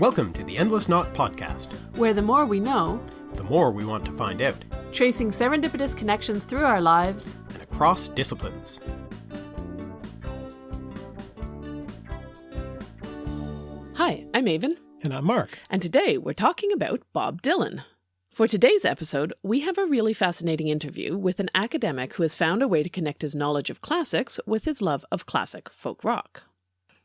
Welcome to the Endless Knot Podcast, where the more we know, the more we want to find out, tracing serendipitous connections through our lives and across disciplines. Hi, I'm Aven. And I'm Mark. And today we're talking about Bob Dylan. For today's episode, we have a really fascinating interview with an academic who has found a way to connect his knowledge of classics with his love of classic folk rock.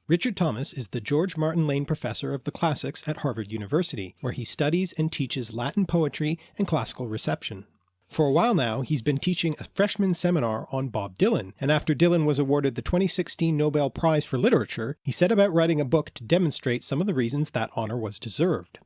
Richard Thomas is the George Martin Lane Professor of the Classics at Harvard University, where he studies and teaches Latin poetry and classical reception. For a while now, he's been teaching a freshman seminar on Bob Dylan, and after Dylan was awarded the 2016 Nobel Prize for Literature, he set about writing a book to demonstrate some of the reasons that honour was deserved.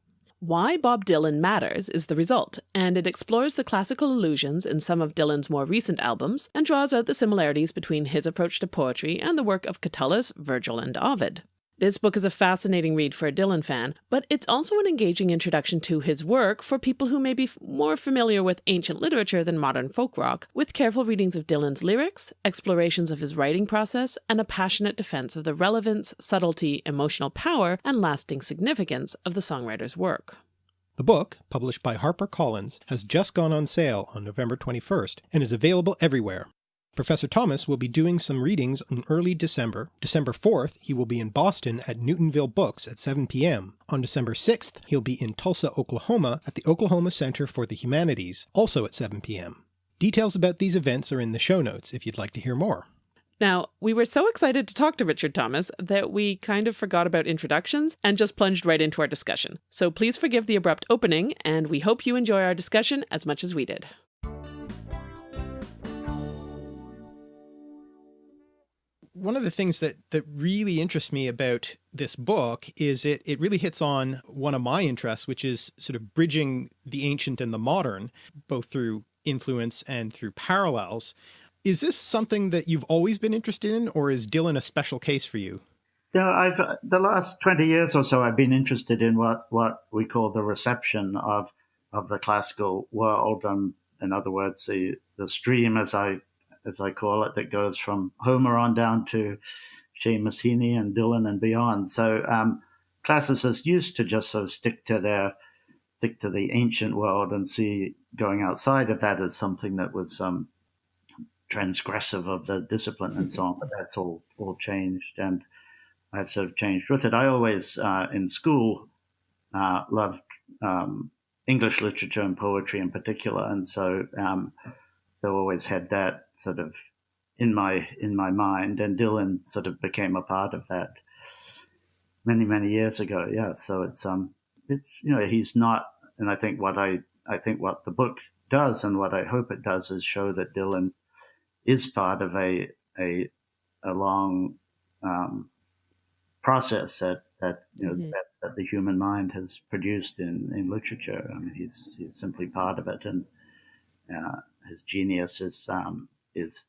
Why Bob Dylan Matters is the result, and it explores the classical allusions in some of Dylan's more recent albums and draws out the similarities between his approach to poetry and the work of Catullus, Virgil, and Ovid. This book is a fascinating read for a Dylan fan, but it's also an engaging introduction to his work for people who may be more familiar with ancient literature than modern folk rock, with careful readings of Dylan's lyrics, explorations of his writing process, and a passionate defense of the relevance, subtlety, emotional power, and lasting significance of the songwriter's work. The book, published by HarperCollins, has just gone on sale on November 21st and is available everywhere. Professor Thomas will be doing some readings in early December. December 4th, he will be in Boston at Newtonville Books at 7pm. On December 6th, he'll be in Tulsa, Oklahoma at the Oklahoma Center for the Humanities, also at 7pm. Details about these events are in the show notes if you'd like to hear more. Now, we were so excited to talk to Richard Thomas that we kind of forgot about introductions and just plunged right into our discussion. So please forgive the abrupt opening, and we hope you enjoy our discussion as much as we did. One of the things that that really interests me about this book is it it really hits on one of my interests, which is sort of bridging the ancient and the modern, both through influence and through parallels. Is this something that you've always been interested in, or is Dylan a special case for you? Yeah, I've uh, the last twenty years or so, I've been interested in what what we call the reception of of the classical world, and in other words, the the stream, as I as I call it, that goes from Homer on down to Seamus Heaney and Dylan and beyond. So um, classicists used to just sort of stick to their stick to the ancient world and see going outside of that as something that was um, transgressive of the discipline and so on. But that's all all changed, and I've sort of changed with it. I always uh, in school uh, loved um, English literature and poetry in particular, and so um, so always had that sort of in my in my mind, and Dylan sort of became a part of that many many years ago. Yeah, so it's um it's you know he's not, and I think what I I think what the book does and what I hope it does is show that Dylan is part of a a a long um, process that that you know mm-hmm. that, that the human mind has produced in in literature. I mean, he's he's simply part of it, and uh, his genius is um, is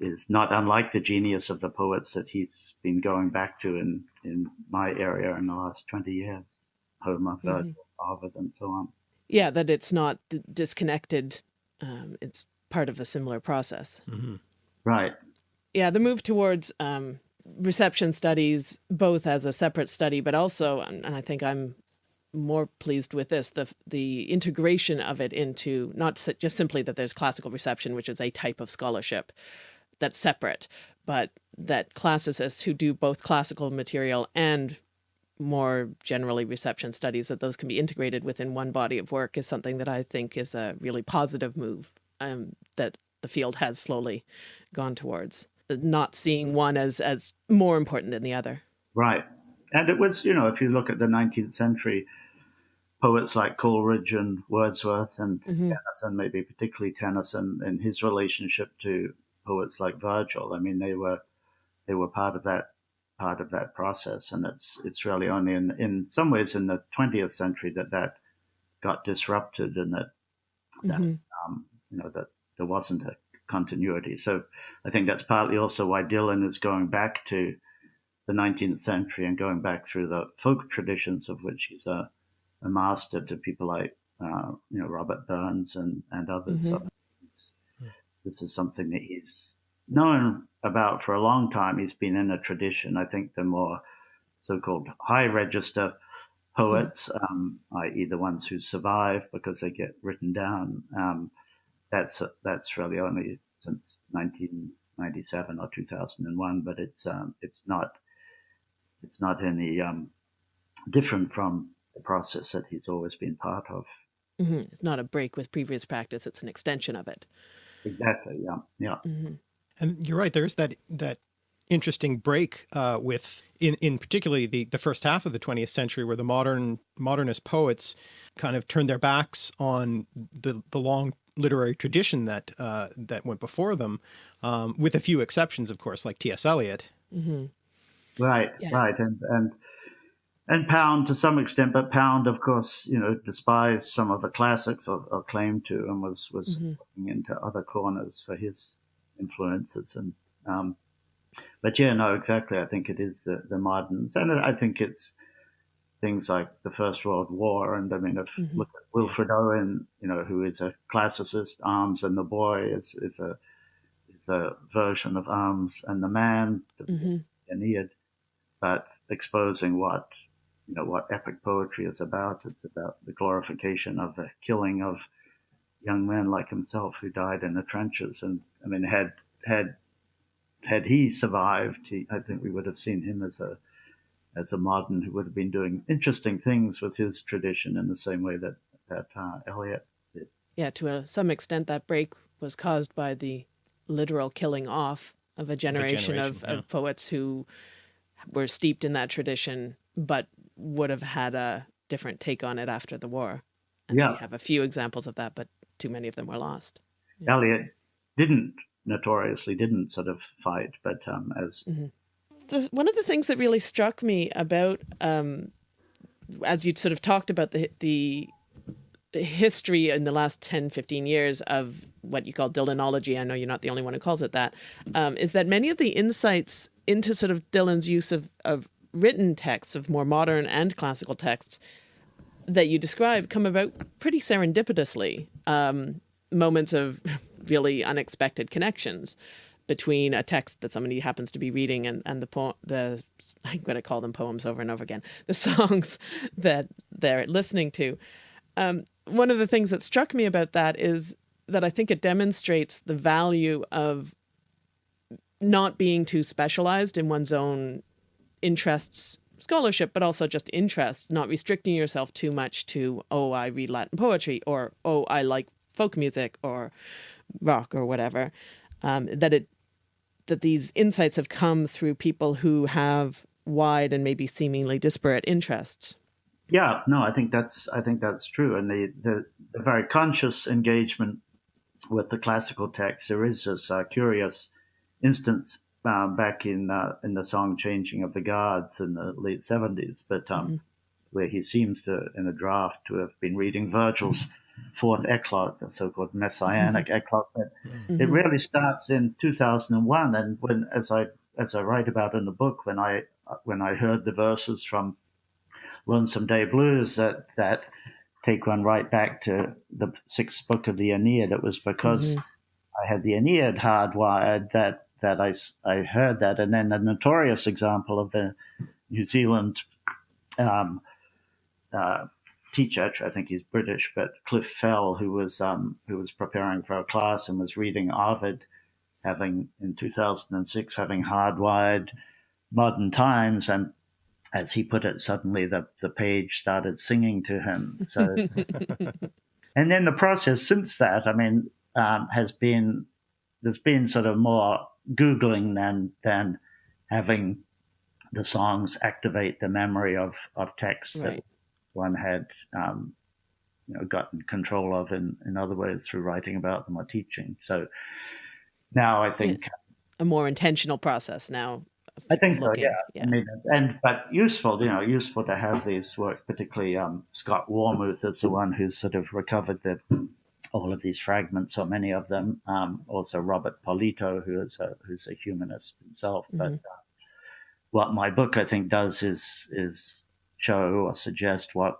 is not unlike the genius of the poets that he's been going back to in, in my area in the last 20 years, Homer, mm-hmm. Virgil, mm-hmm. Ovid, and so on. Yeah, that it's not disconnected. Um, it's part of the similar process. Mm-hmm. Right. Yeah, the move towards um, reception studies, both as a separate study, but also, and I think I'm more pleased with this the the integration of it into not just simply that there's classical reception which is a type of scholarship that's separate but that classicists who do both classical material and more generally reception studies that those can be integrated within one body of work is something that I think is a really positive move um, that the field has slowly gone towards. Not seeing one as as more important than the other. Right. And it was you know if you look at the 19th century poets like Coleridge and Wordsworth and mm-hmm. Tennyson, maybe particularly Tennyson, and his relationship to poets like Virgil. I mean, they were they were part of that part of that process, and it's it's really only in in some ways in the 20th century that that got disrupted, and that, that mm-hmm. um, you know that there wasn't a continuity. So I think that's partly also why Dylan is going back to the 19th century and going back through the folk traditions of which he's a a master to people like uh, you know Robert Burns and and others. Mm-hmm. So this is something that he's known about for a long time. He's been in a tradition. I think the more so-called high register poets, um, i.e., the ones who survive because they get written down. Um, that's that's really only since 1997 or 2001, but it's um, it's not it's not any um, different from the process that he's always been part of. Mm -hmm. It's not a break with previous practice; it's an extension of it. Exactly. Yeah. Yeah. Mm -hmm. And you're right. There's that that interesting break uh, with in in particularly the the first half of the 20th century where the modern modernist poets kind of turned their backs on the the long literary tradition that uh, that went before them um, with a few exceptions of course like T.S. Eliot. Mm -hmm. Right, yeah. right, and and and Pound to some extent, but Pound, of course, you know, despised some of the classics or, or claimed to, and was was mm -hmm. looking into other corners for his influences. And um, but yeah, no, exactly. I think it is the, the moderns, and I think it's things like the First World War. And I mean, if mm -hmm. look at Wilfred Owen, you know, who is a classicist, Arms and the Boy is is a is a version of Arms and the Man, the mm -hmm. Aeneid, but exposing what you know what epic poetry is about. It's about the glorification of the killing of young men like himself who died in the trenches. And I mean, had had had he survived, he, I think we would have seen him as a as a modern who would have been doing interesting things with his tradition in the same way that that uh, Eliot did. Yeah, to a, some extent, that break was caused by the literal killing off of a generation, of, generation, of, yeah. of poets who were steeped in that tradition, but would have had a different take on it after the war. And yeah. We have a few examples of that, but too many of them were lost. Yeah. Eliot didn't notoriously didn't sort of fight, but um, as mm -hmm. the, one of the things that really struck me about um, as you sort of talked about the the history in the last 10, 15 years of what you call Dylanology, I know you're not the only one who calls it that, um, is that many of the insights into sort of Dylan's use of, of written texts, of more modern and classical texts, that you describe come about pretty serendipitously. Um, moments of really unexpected connections between a text that somebody happens to be reading and, and the poem, the, I'm going to call them poems over and over again, the songs that they're listening to. Um, one of the things that struck me about that is that I think it demonstrates the value of not being too specialized in one's own interests scholarship, but also just interests, not restricting yourself too much to, oh, I read Latin poetry, or, oh, I like folk music or rock or whatever, um, that it that these insights have come through people who have wide and maybe seemingly disparate interests. Yeah, no, I think that's I think that's true, and the the, the very conscious engagement with the classical text. There is this uh, curious instance um, back in uh, in the song "Changing of the Guards" in the late seventies, but um, mm -hmm. where he seems to, in a draft, to have been reading Virgil's fourth eclogue, the so-called messianic mm -hmm. eclogue. But mm -hmm. it really starts in two thousand and one, and when as I as I write about in the book, when I when I heard the verses from Lonesome Day Blues that that take one right back to the sixth book of the Aeneid, it was because mm-hmm. I had the Aeneid hardwired that that I, I heard that. And then a notorious example of the New Zealand um, uh, teacher, I think he's British, but Cliff Fell, who was um, who was preparing for a class and was reading Ovid, having in 2006 having hardwired Modern Times, and as he put it, suddenly the the page started singing to him. So, and then the process since that, I mean, um, has been there's been sort of more googling than than having the songs activate the memory of of texts right. that one had um, you know gotten control of in in other ways through writing about them or teaching. So now I think a more intentional process now. I think looking, so. Yeah. yeah. I mean, and but useful, you know, useful to have these works. Particularly um, Scott Warmuth is the one who's sort of recovered the all of these fragments, or many of them. Um, also, Robert Polito, who is a, who's a humanist himself. Mm-hmm. But uh, what my book, I think, does is is show or suggest what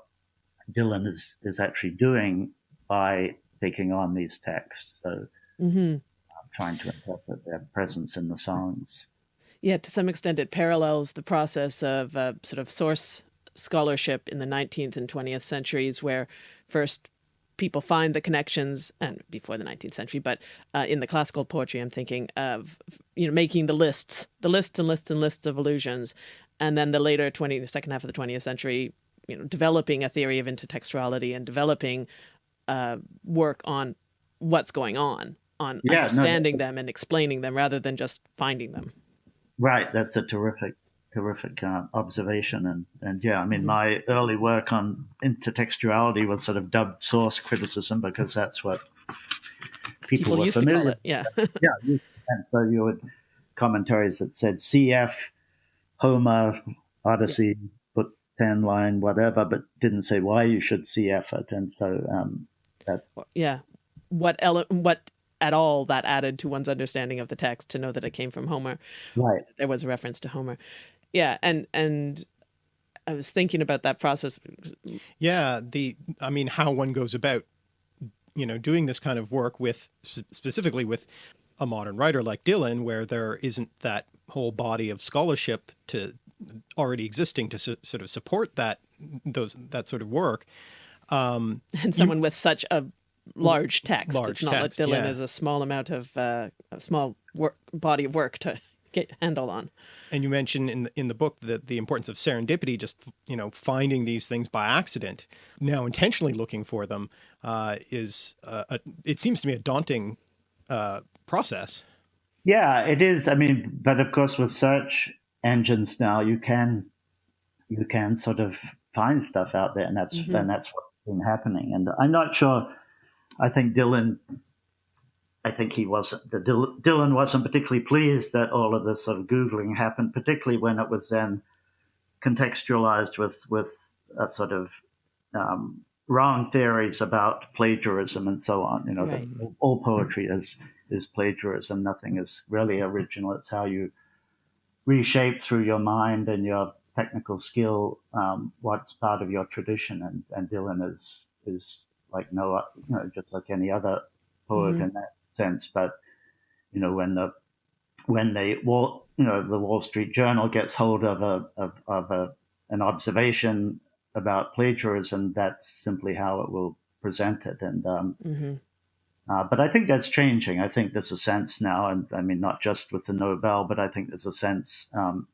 Dylan is is actually doing by taking on these texts. So, mm-hmm. uh, trying to interpret their presence in the songs. Yeah, to some extent, it parallels the process of uh, sort of source scholarship in the 19th and 20th centuries, where first people find the connections and before the 19th century but uh, in the classical poetry i'm thinking of you know making the lists the lists and lists and lists of allusions and then the later 20 the second half of the 20th century you know developing a theory of intertextuality and developing uh, work on what's going on on yeah, understanding no, them and explaining them rather than just finding them. Right that's a terrific terrific uh, observation. And, and yeah, I mean, mm-hmm. my early work on intertextuality was sort of dubbed source criticism because that's what people, people were familiar. Yeah. yeah. And so you would commentaries that said CF, Homer, Odyssey, yeah. book 10 line, whatever, but didn't say why you should CF it. And so um, that's. Yeah. What, ele- what at all that added to one's understanding of the text to know that it came from Homer. Right. There was a reference to Homer yeah and and i was thinking about that process yeah the i mean how one goes about you know doing this kind of work with specifically with a modern writer like dylan where there isn't that whole body of scholarship to already existing to sort of support that those that sort of work um, and someone you, with such a large text large it's not text, like dylan yeah. is a small amount of uh, a small work body of work to get handle on. And you mentioned in the, in the book that the importance of serendipity, just, you know, finding these things by accident, now intentionally looking for them, uh, is, uh, a, it seems to me a daunting uh, process. Yeah, it is. I mean, but of course with search engines now, you can, you can sort of find stuff out there and that's, mm -hmm. and that's what's been happening. And I'm not sure, I think Dylan I think he wasn't, the Dylan wasn't particularly pleased that all of this sort of Googling happened, particularly when it was then contextualized with, with a sort of um, wrong theories about plagiarism and so on. You know, right. all poetry is, is plagiarism. Nothing is really original. It's how you reshape through your mind and your technical skill um, what's part of your tradition. And, and Dylan is, is like no, you know, just like any other poet mm-hmm. in that sense. But you know, when the when the Wall, you know, the Wall Street Journal gets hold of a of, of a an observation about plagiarism, that's simply how it will present it. And um, mm-hmm. uh, but I think that's changing. I think there's a sense now, and I mean, not just with the Nobel, but I think there's a sense um,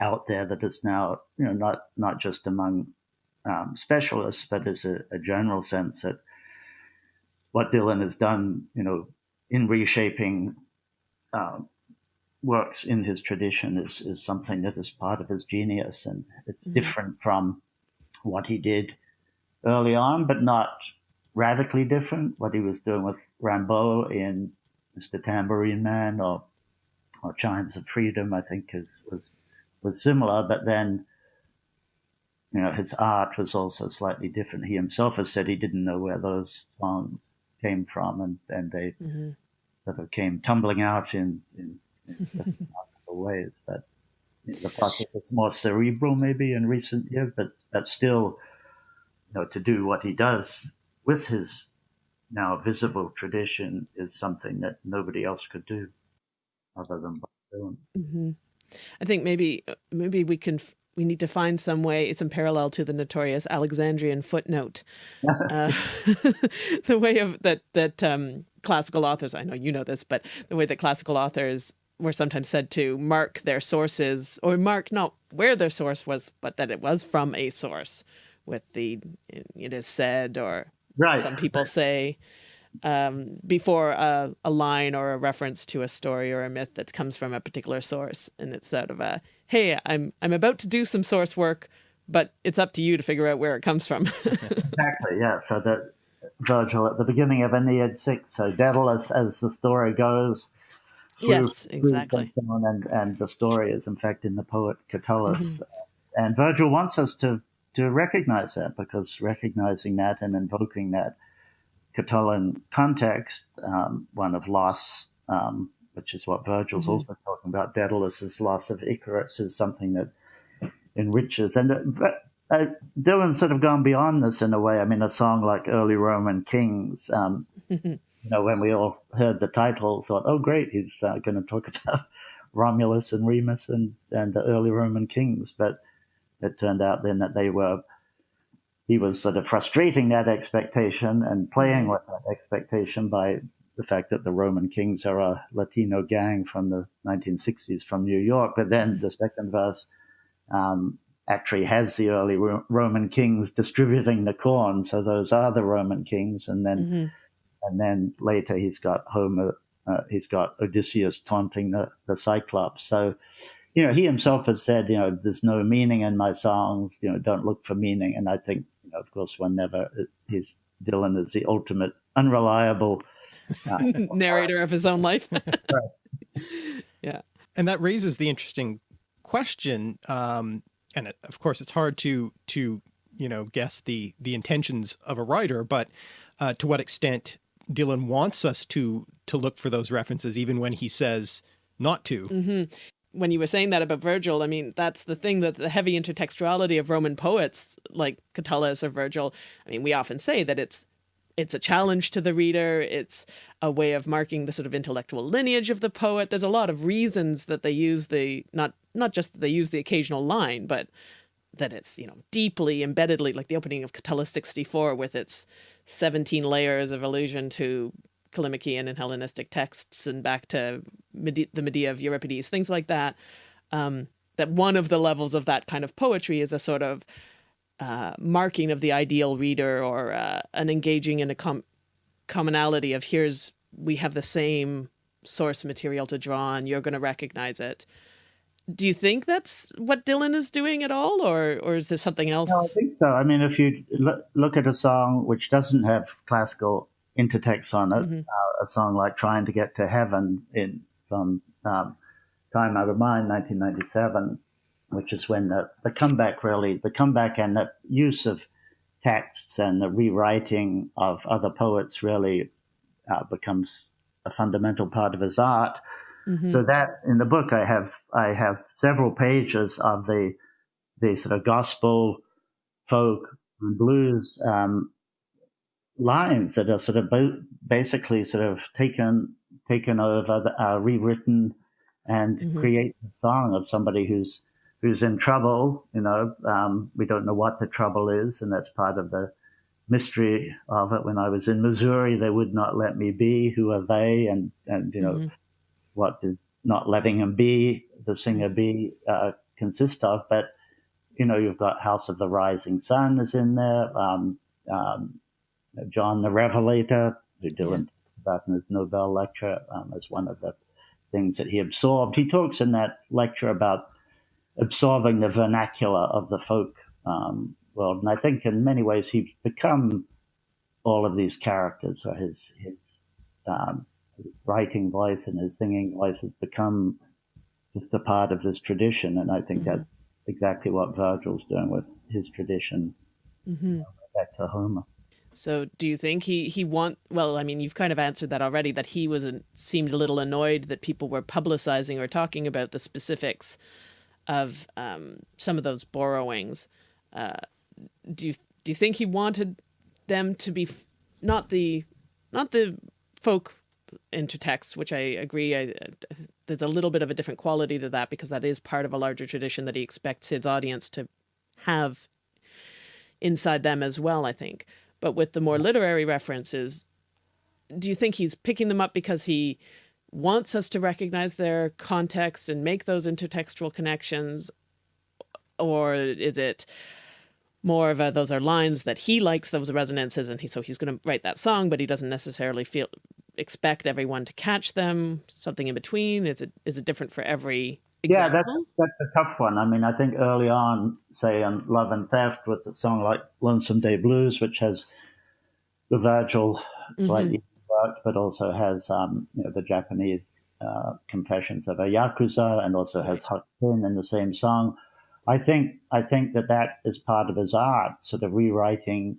out there that it's now, you know, not not just among um, specialists, but there's a, a general sense that what Dylan has done, you know, in reshaping uh, works in his tradition is, is something that is part of his genius. And it's mm-hmm. different from what he did early on, but not radically different. What he was doing with Rimbaud in Mr. Tambourine Man or, or Chimes of Freedom, I think is, was, was similar, but then, you know, his art was also slightly different. He himself has said he didn't know where those songs came from and, and they mm-hmm sort of came tumbling out in, in, in ways. But the process is more cerebral maybe in recent years, but that's still, you know, to do what he does with his now visible tradition is something that nobody else could do other than Bob Dylan. Mm-hmm. I think maybe maybe we can we need to find some way. It's in parallel to the notorious Alexandrian footnote, uh, the way of that that um, classical authors, I know you know this, but the way that classical authors were sometimes said to mark their sources or mark not where their source was, but that it was from a source with the, it is said, or right. some people say, um, before a, a, line or a reference to a story or a myth that comes from a particular source. And it's sort of a, hey, I'm, I'm about to do some source work, but it's up to you to figure out where it comes from. exactly, yeah. So that Virgil at the beginning of Aeneid 6. So Daedalus, as the story goes, yes, exactly. And, and the story is, in fact, in the poet Catullus. Mm-hmm. And Virgil wants us to, to recognize that because recognizing that and invoking that Catullan context, um, one of loss, um, which is what Virgil's mm-hmm. also talking about, Daedalus's loss of Icarus is something that enriches. And uh, uh, Dylan's sort of gone beyond this in a way. I mean, a song like Early Roman Kings, um, you know, when we all heard the title, thought, oh, great, he's uh, going to talk about Romulus and Remus and, and the early Roman kings. But it turned out then that they were he was sort of frustrating that expectation and playing with that expectation by the fact that the Roman Kings are a Latino gang from the 1960s from New York. But then the second verse um, actually has the early Ro- Roman kings distributing the corn, so those are the Roman kings. And then, mm-hmm. and then later he's got Homer, uh, he's got Odysseus taunting the, the Cyclops. So, you know, he himself has said, you know, there's no meaning in my songs. You know, don't look for meaning. And I think, you know, of course, one never. His Dylan is the ultimate unreliable uh, narrator of his own life. yeah, and that raises the interesting question um, and it, of course it's hard to to you know guess the the intentions of a writer, but uh, to what extent Dylan wants us to to look for those references, even when he says not to. Mm -hmm. When you were saying that about Virgil, I mean, that's the thing that the heavy intertextuality of Roman poets like Catullus or Virgil. I mean, we often say that it's it's a challenge to the reader. It's a way of marking the sort of intellectual lineage of the poet. There's a lot of reasons that they use the, not, not just that they use the occasional line, but that it's, you know, deeply embeddedly, like the opening of Catullus 64 with its 17 layers of allusion to Callimachean and Hellenistic texts and back to Mede the Medea of Euripides, things like that. Um, that one of the levels of that kind of poetry is a sort of uh, marking of the ideal reader or uh, an engaging in a com commonality of here's we have the same source material to draw on you're going to recognize it. Do you think that's what dylan is doing at all or or is there something else? No, i think so. I mean if you look at a song which doesn't have classical intertext on it mm -hmm. uh, a song like trying to get to heaven in from um, time out of mind 1997 which is when the, the comeback really, the comeback and the use of texts and the rewriting of other poets really uh, becomes a fundamental part of his art. Mm-hmm. So that in the book, I have I have several pages of the the sort of gospel, folk, and blues um, lines that are sort of bo- basically sort of taken taken over, uh, rewritten, and mm-hmm. create the song of somebody who's who's in trouble. You know, um, we don't know what the trouble is, and that's part of the mystery of it. When I was in Missouri, they would not let me be. Who are they? And and you know, mm-hmm. what did not letting him be the singer be uh, consist of? But you know, you've got House of the Rising Sun is in there. Um, um, John the Revelator, who Dylan about in his Nobel lecture, um, as one of the things that he absorbed. He talks in that lecture about absorbing the vernacular of the folk um, world. And I think in many ways he's become all of these characters, or his his, um, his writing voice and his singing voice has become just a part of this tradition. And I think mm-hmm. that's exactly what Virgil's doing with his tradition. Mm-hmm. Know, back to Homer. So do you think he he want well I mean you've kind of answered that already that he was seemed a little annoyed that people were publicizing or talking about the specifics of um, some of those borrowings. Uh, do you do you think he wanted them to be not the not the folk intertext, which I agree, I, there's a little bit of a different quality to that because that is part of a larger tradition that he expects his audience to have inside them as well, I think. But with the more literary references, do you think he's picking them up because he wants us to recognize their context and make those intertextual connections? Or is it more of a, those are lines that he likes those resonances and he, so he's going to write that song, but he doesn't necessarily feel expect everyone to catch them, something in between? Is it, is it different for every Example? Yeah, that's that's a tough one. I mean, I think early on, say on Love and Theft, with a song like Lonesome Day Blues, which has the Virgil slightly mm -hmm worked, but also has um, you know, the Japanese uh, Confessions of a Yakuza and also has Hakuin in the same song. I think I think that that is part of his art, sort of rewriting,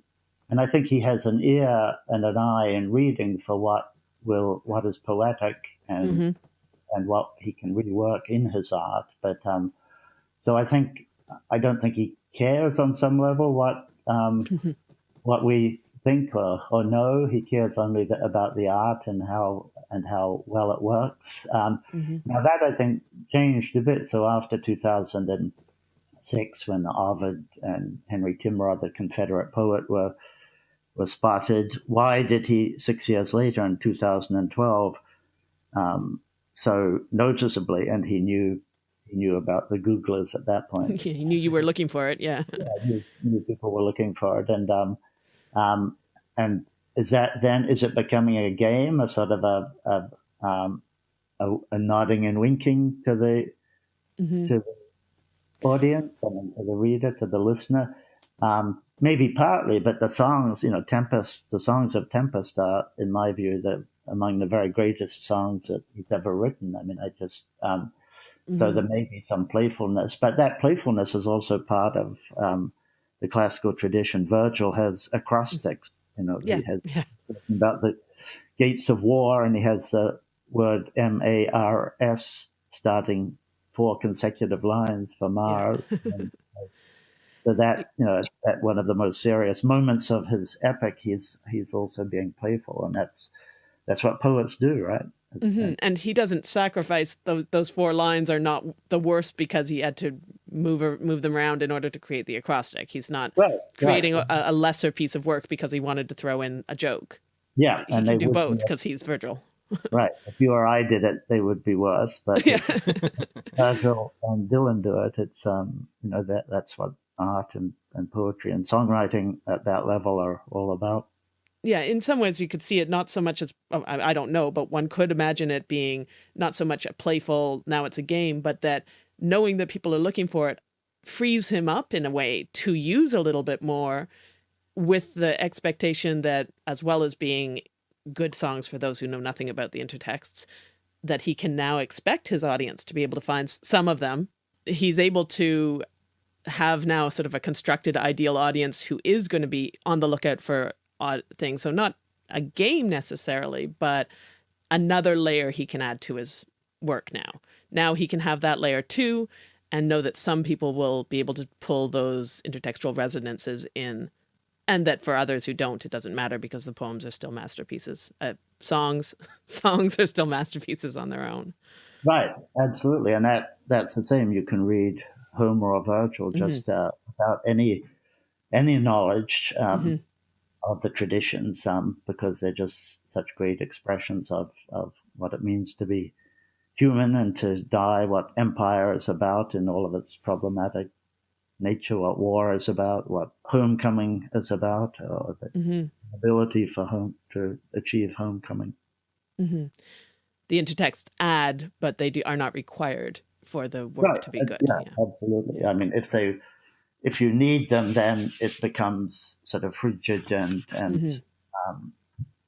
and I think he has an ear and an eye in reading for what will what is poetic and mm-hmm. and what he can rework in his art. But um, so I think I don't think he cares on some level what um, mm-hmm. what we think or, or know. He cares only about the art and how and how well it works. Um, mm-hmm. Now that I think changed a bit. So after 2006, when Ovid and Henry Timrod, the Confederate poet, were were spotted. Why did he six years later in 2012 um, so noticeably? And he knew he knew about the Googlers at that point. he knew you were looking for it. Yeah, yeah knew, knew, people were looking for it, and um, um, and is that then is it becoming a game, a sort of a a, um, a, a nodding and winking to the mm-hmm. to the audience and to the reader, to the listener? Um, maybe partly, but the songs, you know, Tempest, the songs of Tempest are, in my view, the among the very greatest songs that he's ever written. I mean, I just um, mm-hmm. so there may be some playfulness, but that playfulness is also part of um, the classical tradition. Virgil has acrostics, you know, yeah. he has yeah. about the gates of war, and he has the word M A R S starting four consecutive lines for Mars. Yeah. and, uh, so that you know, at one of the most serious moments of his epic, he's he's also being playful, and that's that's what poets do, right? Mm-hmm. And he doesn't sacrifice those those four lines are not the worst because he had to move move them around in order to create the acrostic. He's not right, creating right. A, a, lesser piece of work because he wanted to throw in a joke. Yeah, he and can do both because he's Virgil. right. If you or I did it, they would be worse. But yeah. Virgil and Dylan do it. It's um, you know that that's what art and, and poetry and songwriting at that level are all about. Yeah, in some ways you could see it not so much as oh, I don't know, but one could imagine it being not so much a playful now it's a game, but that knowing that people are looking for it frees him up in a way to use a little bit more with the expectation that as well as being good songs for those who know nothing about the intertexts that he can now expect his audience to be able to find some of them. He's able to have now sort of a constructed ideal audience who is going to be on the lookout for odd things. So not a game necessarily, but another layer he can add to his work now. Now he can have that layer too and know that some people will be able to pull those intertextual resonances in and that for others who don't, it doesn't matter because the poems are still masterpieces. Uh, songs, songs are still masterpieces on their own. Right, absolutely, and that that's the same. You can read Homer or Virgil mm-hmm. just mm-hmm. uh, without any any knowledge um, mm-hmm. Of the traditions um, because they're just such great expressions of, of what it means to be human and to die, what empire is about in all of its problematic nature, what war is about, what homecoming is about, or the mm-hmm. ability for home to achieve homecoming. Mm-hmm. The intertexts add, but they do, are not required for the work right. to be good. Yeah, yeah, absolutely. I mean, if they, if you need them, then it becomes sort of frigid and and mm-hmm. um,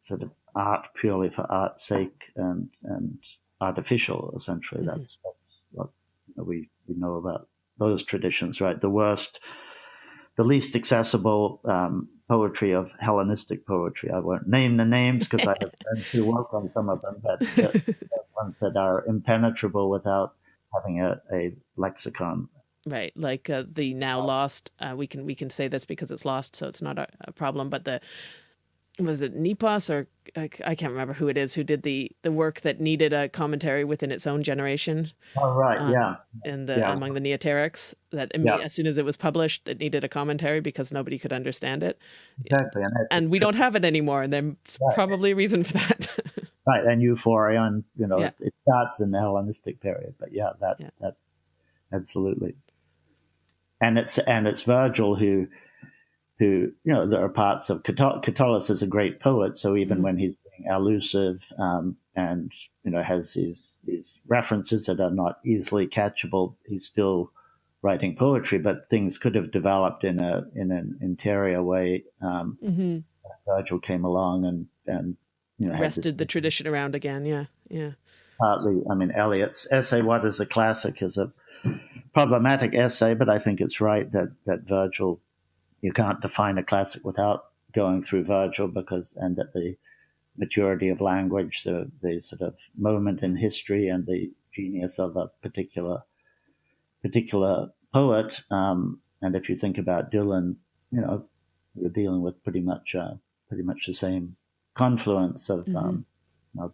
sort of art purely for art's sake and and artificial. Essentially, mm-hmm. that's that's what we we know about those traditions, right? The worst, the least accessible um, poetry of Hellenistic poetry. I won't name the names because I have friends who work on some of them, but the ones that are impenetrable without having a, a lexicon. Right, like uh, the now lost. Uh, we can we can say this because it's lost, so it's not a, a problem. But the was it Nepos or I, I, can't remember who it is who did the the work that needed a commentary within its own generation. Oh right, um, yeah. And the yeah. among the Neoterics, that yeah. as soon as it was published, it needed a commentary because nobody could understand it. Exactly, and, and we don't have it anymore, and there's right. probably a reason for that. right, and Euphorion, you know, yeah. it, it, starts in the Hellenistic period, but yeah, that that absolutely. And it's and it's Virgil who who, you know, there are parts of Catullus is a great poet. So even when he's being allusive um, and, you know, has these, these references that are not easily catchable, he's still writing poetry, but things could have developed in a, in an interior way. Um, mm-hmm. Virgil came along and, and, you know, wrested the tradition around again. Yeah. Yeah. Partly, I mean, Eliot's essay, What is a Classic, is a problematic essay, but I think it's right that, that Virgil you can't define a classic without going through Virgil because, and at the maturity of language, the, the sort of moment in history and the genius of a particular particular poet. Um, and if you think about Dylan, you know, you're dealing with pretty much uh, pretty much the same confluence of mm-hmm. um, know,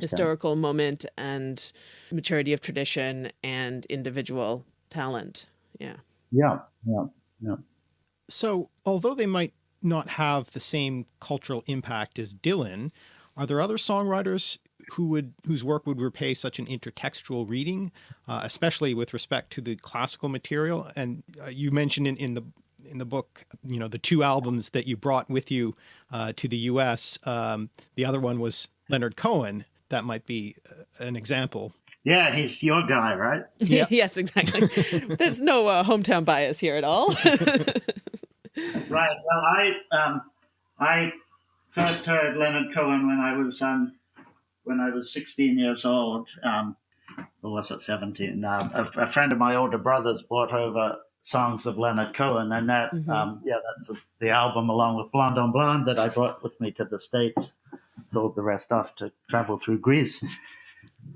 historical moment and maturity of tradition and individual talent. Yeah. Yeah, yeah, yeah. So, although they might not have the same cultural impact as Dylan, are there other songwriters who would whose work would repay such an intertextual reading, uh, especially with respect to the classical material? And uh, you mentioned in, in the in the book, you know, the two albums that you brought with you uh, to the U.S. Um, the other one was Leonard Cohen. That might be uh, an example. Yeah, he's your guy, right? Yep. yes, exactly. There's no uh, hometown bias here at all. right. Well, I um, I first heard Leonard Cohen when I was um, when I was 16 years old. Um, or was it 17? Uh, a, a, friend of my older brother's brought over songs of Leonard Cohen, and that mm-hmm. um, yeah, that's the album along with Blonde on Blonde that I brought with me to the states. Sold the rest off to travel through Greece.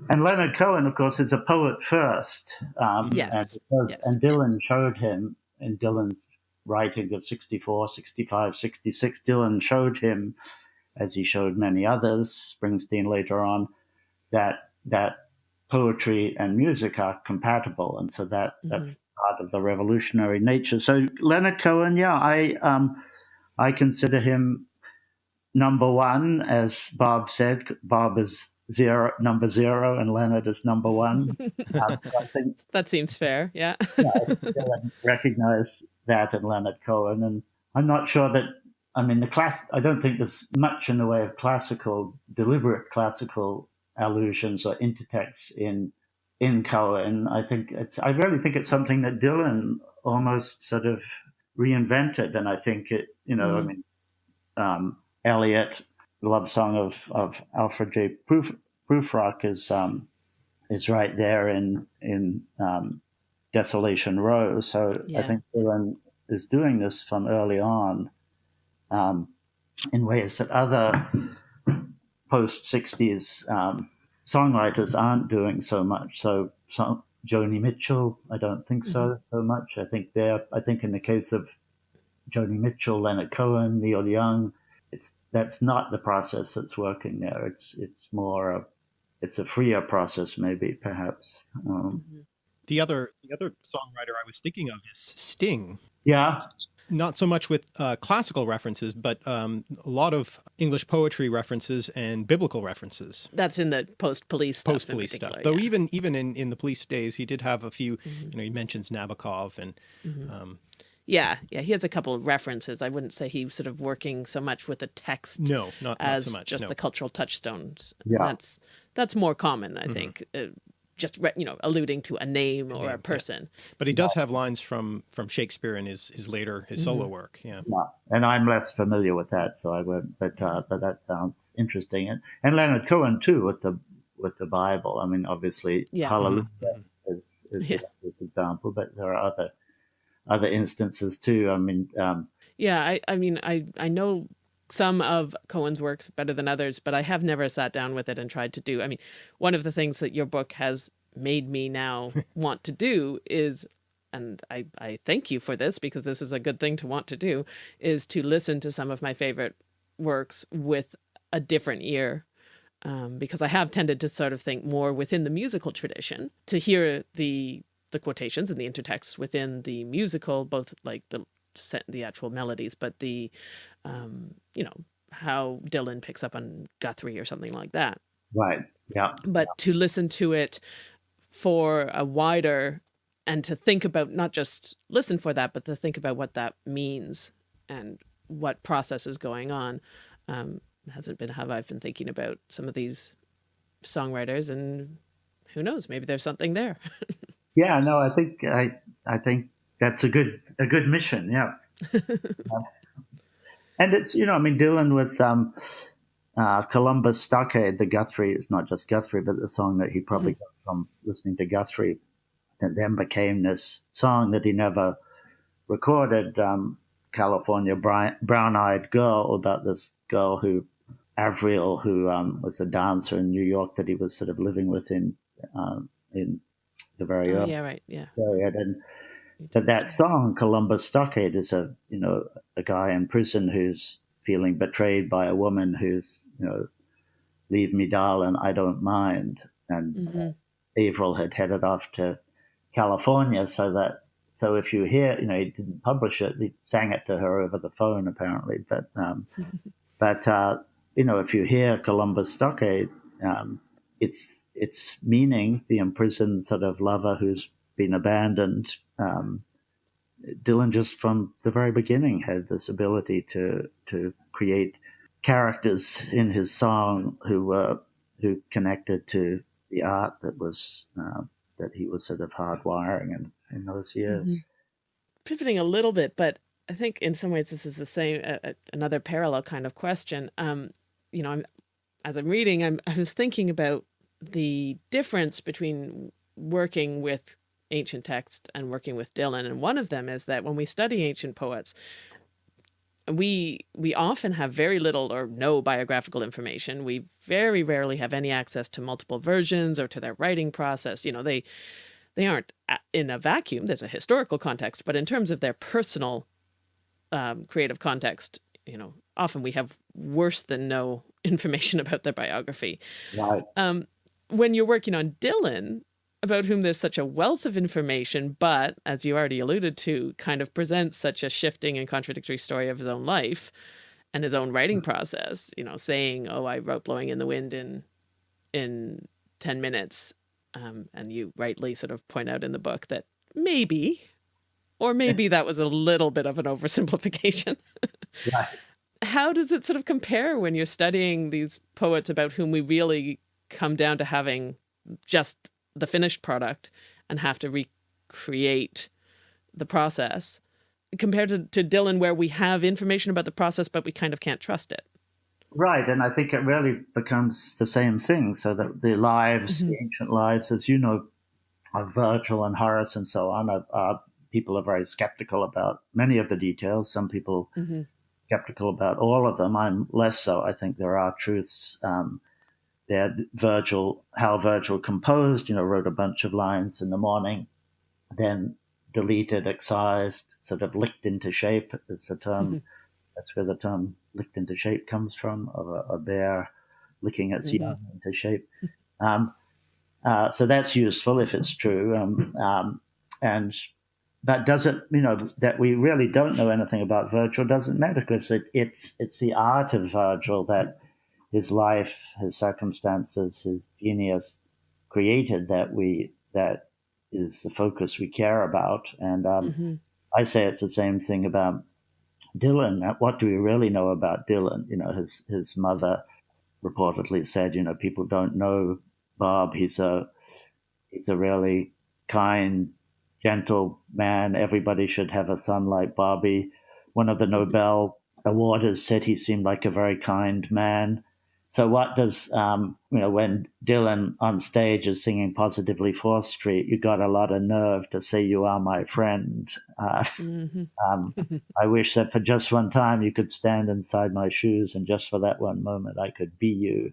And Leonard Cohen, of course, is a poet first. Um, yes. And, yes. and Dylan showed him in Dylan's writing of 64, 65, 66, Dylan showed him, as he showed many others, Springsteen later on, that that poetry and music are compatible, and so that mm-hmm. that's part of the revolutionary nature. So Leonard Cohen, yeah, I um, I consider him number one, as Bob said. Bob is zero number zero and Leonard is number one. uh, I think that seems fair. Yeah, yeah I recognize that in Leonard Cohen, and I'm not sure that. I mean, the class. I don't think there's much in the way of classical, deliberate classical allusions or intertexts in in Cohen. I think it's. I really think it's something that Dylan almost sort of reinvented, and I think it. You know, mm. I mean, um, Eliot the love song of, of Alfred J. Proof, Prufrock is um, is right there in in um, Desolation Row. So yeah. I think Dylan is doing this from early on um, in ways that other post '60s um, songwriters aren't doing so much. So, so Joni Mitchell, I don't think so mm-hmm. so much. I think there. I think in the case of Joni Mitchell, Leonard Cohen, Neil Young, it's that's not the process that's working there. It's it's more a it's a freer process, maybe perhaps. Um, mm-hmm. the other the other songwriter I was thinking of is Sting. Yeah. Not so much with uh, classical references, but um, a lot of English poetry references and biblical references. That's in the post-police stuff. Post-police stuff. Though even even in, in the police days, he did have a few. Mm-hmm. You know, he mentions Nabokov and mm-hmm. um, yeah, yeah, he has a couple of references. I wouldn't say he's sort of working so much with the text. No, not, as not so much, just no. the cultural touchstones. Yeah. that's that's more common, I mm-hmm. think. Uh, just you know, alluding to a name or a person. Yeah. But he does have lines from from Shakespeare in his his later his mm-hmm. solo work. Yeah. yeah, and I'm less familiar with that, so I won't. But uh, but that sounds interesting, and and Leonard Cohen too with the with the Bible. I mean, obviously, yeah. Hallelujah mm-hmm. is is yeah. this example, but there are other other instances too. I mean, um, yeah, I, I mean, I, I know some of Cohen's works better than others, but I have never sat down with it and tried to do. I mean, one of the things that your book has made me now want to do is, and I, I thank you for this because this is a good thing to want to do, is to listen to some of my favorite works with a different ear. Um, because I have tended to sort of think more within the musical tradition to hear the the quotations and the intertext within the musical, both like the the actual melodies, but the, um, you know, how Dylan picks up on Guthrie or something like that. Right. Yeah. But yeah. to listen to it for a wider and to think about not just listen for that, but to think about what that means and what process is going on um, hasn't been how I've been thinking about some of these songwriters and who knows, maybe there's something there. Yeah, no, I think I I think that's a good a good mission. Yeah, and it's you know I mean dealing with um, uh, Columbus Stockade, the Guthrie. It's not just Guthrie, but the song that he probably mm-hmm. got from listening to Guthrie, that then became this song that he never recorded. Um, California brown eyed girl about this girl who Avril, who um, was a dancer in New York that he was sort of living with in uh, in the very oh, yeah right yeah period and but that song Columbus Stockade is a you know a guy in prison who's feeling betrayed by a woman who's you know leave me darling I don't mind and mm-hmm. Avril had headed off to California so that so if you hear, you know, he didn't publish it, he sang it to her over the phone apparently. But um, but uh, you know, if you hear Columbus Stockade, um, it's it's meaning the imprisoned sort of lover who's been abandoned. Um, Dylan just from the very beginning had this ability to to create characters in his song who were who connected to the art that was uh, that he was sort of hardwiring in, in those years. Mm-hmm. Pivoting a little bit, but I think in some ways this is the same uh, another parallel kind of question. Um, you know, I'm, as I'm reading, I'm I was thinking about the difference between working with ancient texts and working with Dylan, and one of them is that when we study ancient poets, we we often have very little or no biographical information. We very rarely have any access to multiple versions or to their writing process. You know, they they aren't in a vacuum. There's a historical context, but in terms of their personal um, creative context, you know, often we have worse than no information about their biography. Right. Um, when you're working on Dylan, about whom there's such a wealth of information, but as you already alluded to, kind of presents such a shifting and contradictory story of his own life and his own writing mm. process, you know, saying, oh, I wrote Blowing in the Wind in, in 10 minutes. Um, and you rightly sort of point out in the book that maybe, or maybe that was a little bit of an oversimplification. right. How does it sort of compare when you're studying these poets about whom we really come down to having just the finished product and have to recreate the process compared to, to Dylan where we have information about the process but we kind of can't trust it. Right, and I think it really becomes the same thing. So that the lives, mm-hmm. the ancient lives, as you know, of Virgil and Horace and so on, are, are, people are very skeptical about many of the details. Some people mm-hmm. skeptical about all of them. I'm less so. I think there are truths um, they had Virgil, how Virgil composed, you know, wrote a bunch of lines in the morning, then deleted, excised, sort of licked into shape. It's a term, mm-hmm. that's where the term licked into shape comes from, of a, a bear licking its mm-hmm. young into shape. Um, uh, so that's useful if it's true. Um, um, and but does it, you know, that we really don't know anything about Virgil doesn't matter because it, it's it's the art of Virgil that his life, his circumstances, his genius created that we that is the focus we care about. And um, mm-hmm. I say it's the same thing about Dylan. What do we really know about Dylan? You know, his his mother reportedly said, you know, people don't know Bob. He's a he's a really kind, gentle man. Everybody should have a son like Bobby. One of the. Nobel awarders said he seemed like a very kind man. So what does um, you know when Dylan on stage is singing "Positively Fourth Street"? You got a lot of nerve to say "You are my friend." Uh, mm-hmm. um, I wish that for just one time you could stand inside my shoes, and just for that one moment I could be you.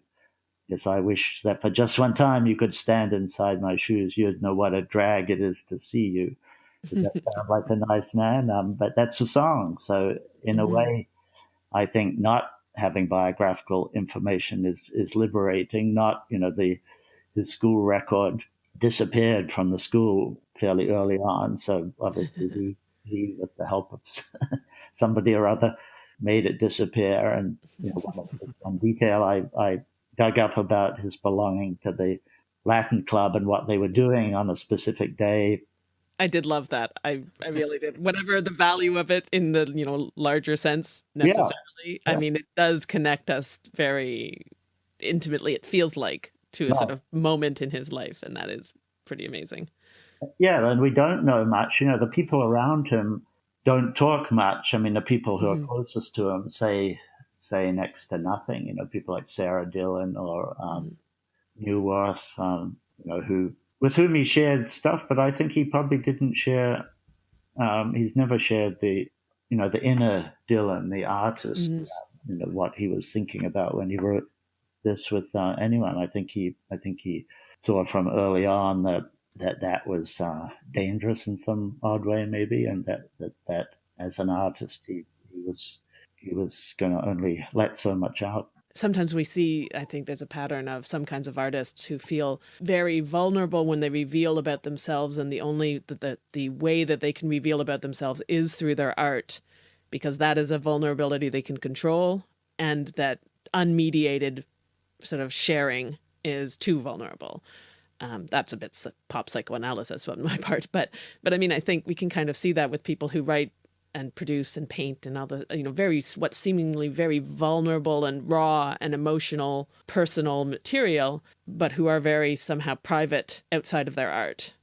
Yes, I wish that for just one time you could stand inside my shoes. You'd know what a drag it is to see you. Does that sound like a nice man? Um, but that's a song. So in mm-hmm. a way, I think not having biographical information is is liberating. Not you know the his school record disappeared from the school fairly early on, so obviously he, he with the help of somebody or other made it disappear. And you know, one, of the detail I, I dug up about his belonging to the Latin club and what they were doing on a specific day I did love that. I I really did. Whatever the value of it in the you know larger sense necessarily. Yeah. I mean, it does connect us very intimately. It feels like to a sort of moment in his life, and that is pretty amazing. Yeah, and we don't know much. You know, the people around him don't talk much. I mean, the people who mm-hmm. are closest to him say say next to nothing. You know, people like Sara Dylan or um, mm-hmm. Neuwirth, um, you know, who with whom he shared stuff, but I think he probably didn't share. Um, he's never shared the, you know, the inner Dylan, the artist, mm. you know, what he was thinking about when he wrote this with uh, anyone. I think he, I think he saw from early on that that that was uh, dangerous in some odd way, maybe, and that that, that as an artist, he, he was he was going to only let so much out. Sometimes we see, I think there's a pattern of some kinds of artists who feel very vulnerable when they reveal about themselves and the only, the, the, the way that they can reveal about themselves is through their art because that is a vulnerability they can control and that unmediated sort of sharing is too vulnerable. Um, that's a bit pop psychoanalysis on my part, but but I mean, I think we can kind of see that with people who write and produce and paint and all the you know very what seemingly very vulnerable and raw and emotional personal material, but who are very somehow private outside of their art.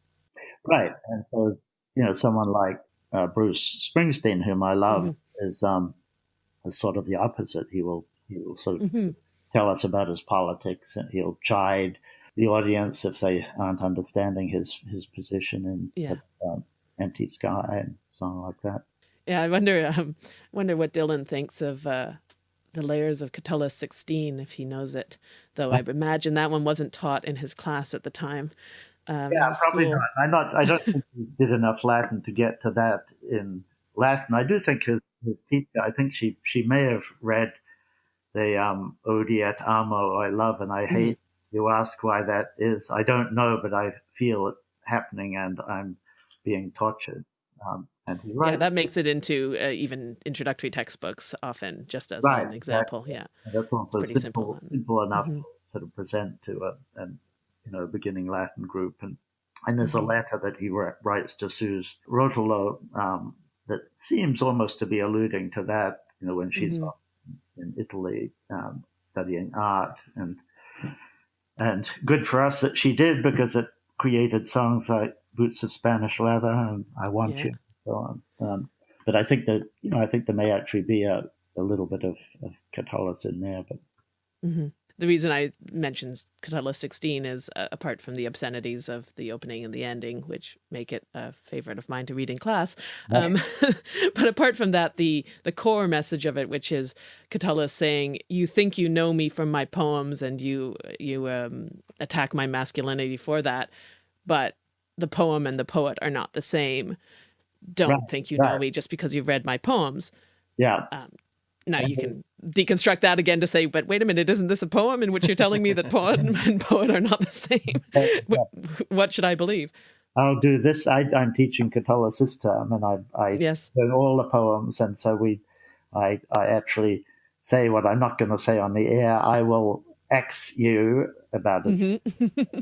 Right, and so you know, someone like uh, Bruce Springsteen, whom I love, mm -hmm. is um, is sort of the opposite. He will he will sort of mm -hmm. tell us about his politics, and he'll chide the audience if they aren't understanding his his position in yeah. um, Empty Sky and something like that. Yeah, I wonder um, wonder what Dylan thinks of uh, the layers of Catullus 16 if he knows it. Though I imagine that one wasn't taught in his class at the time. Um, yeah, probably school. not. I'm not. I don't think he did enough Latin to get to that in Latin. I do think his his teacher. I think she she may have read the um, Odi et amo, I love and I mm-hmm. hate. Mm. You ask why that is. I don't know, but I feel it happening, and I'm being tortured. Um, right. Yeah, that makes it into uh, even introductory textbooks often, just as right, an example. Exactly. Yeah, that's also simple, simple, simple enough mm -hmm. to sort of present to a, and you know, beginning Latin group. And, and there's a mm-hmm. letter that he writes to Suze Rotolo um, that seems almost to be alluding to that, you know, when she's mm-hmm. in Italy um, studying art. And, and good for us that she did because it created songs like Boots of Spanish Leather and I Want yeah. You so on. Um, but I think that, you know, I think there may actually be a, a little bit of, of Catullus in there, but mm-hmm the reason I mentioned Catullus 16 is uh, apart from the obscenities of the opening and the ending, which make it a favorite of mine to read in class. Um, but apart from that, the the core message of it, which is Catullus saying, "You think you know me from my poems, and you you um, attack my masculinity for that, but the poem and the poet are not the same. Don't right. think you right. know me just because you've read my poems." Yeah. Um, now you can deconstruct that again to say, but wait a minute, isn't this a poem in which you're telling me that poet and poet are not the same? what, what should I believe? I'll do this. I, am teaching term, and I, I yes. learn all the poems, and so we, I, I actually say what I'm not going to say on the air. I will X you about it. Mm-hmm.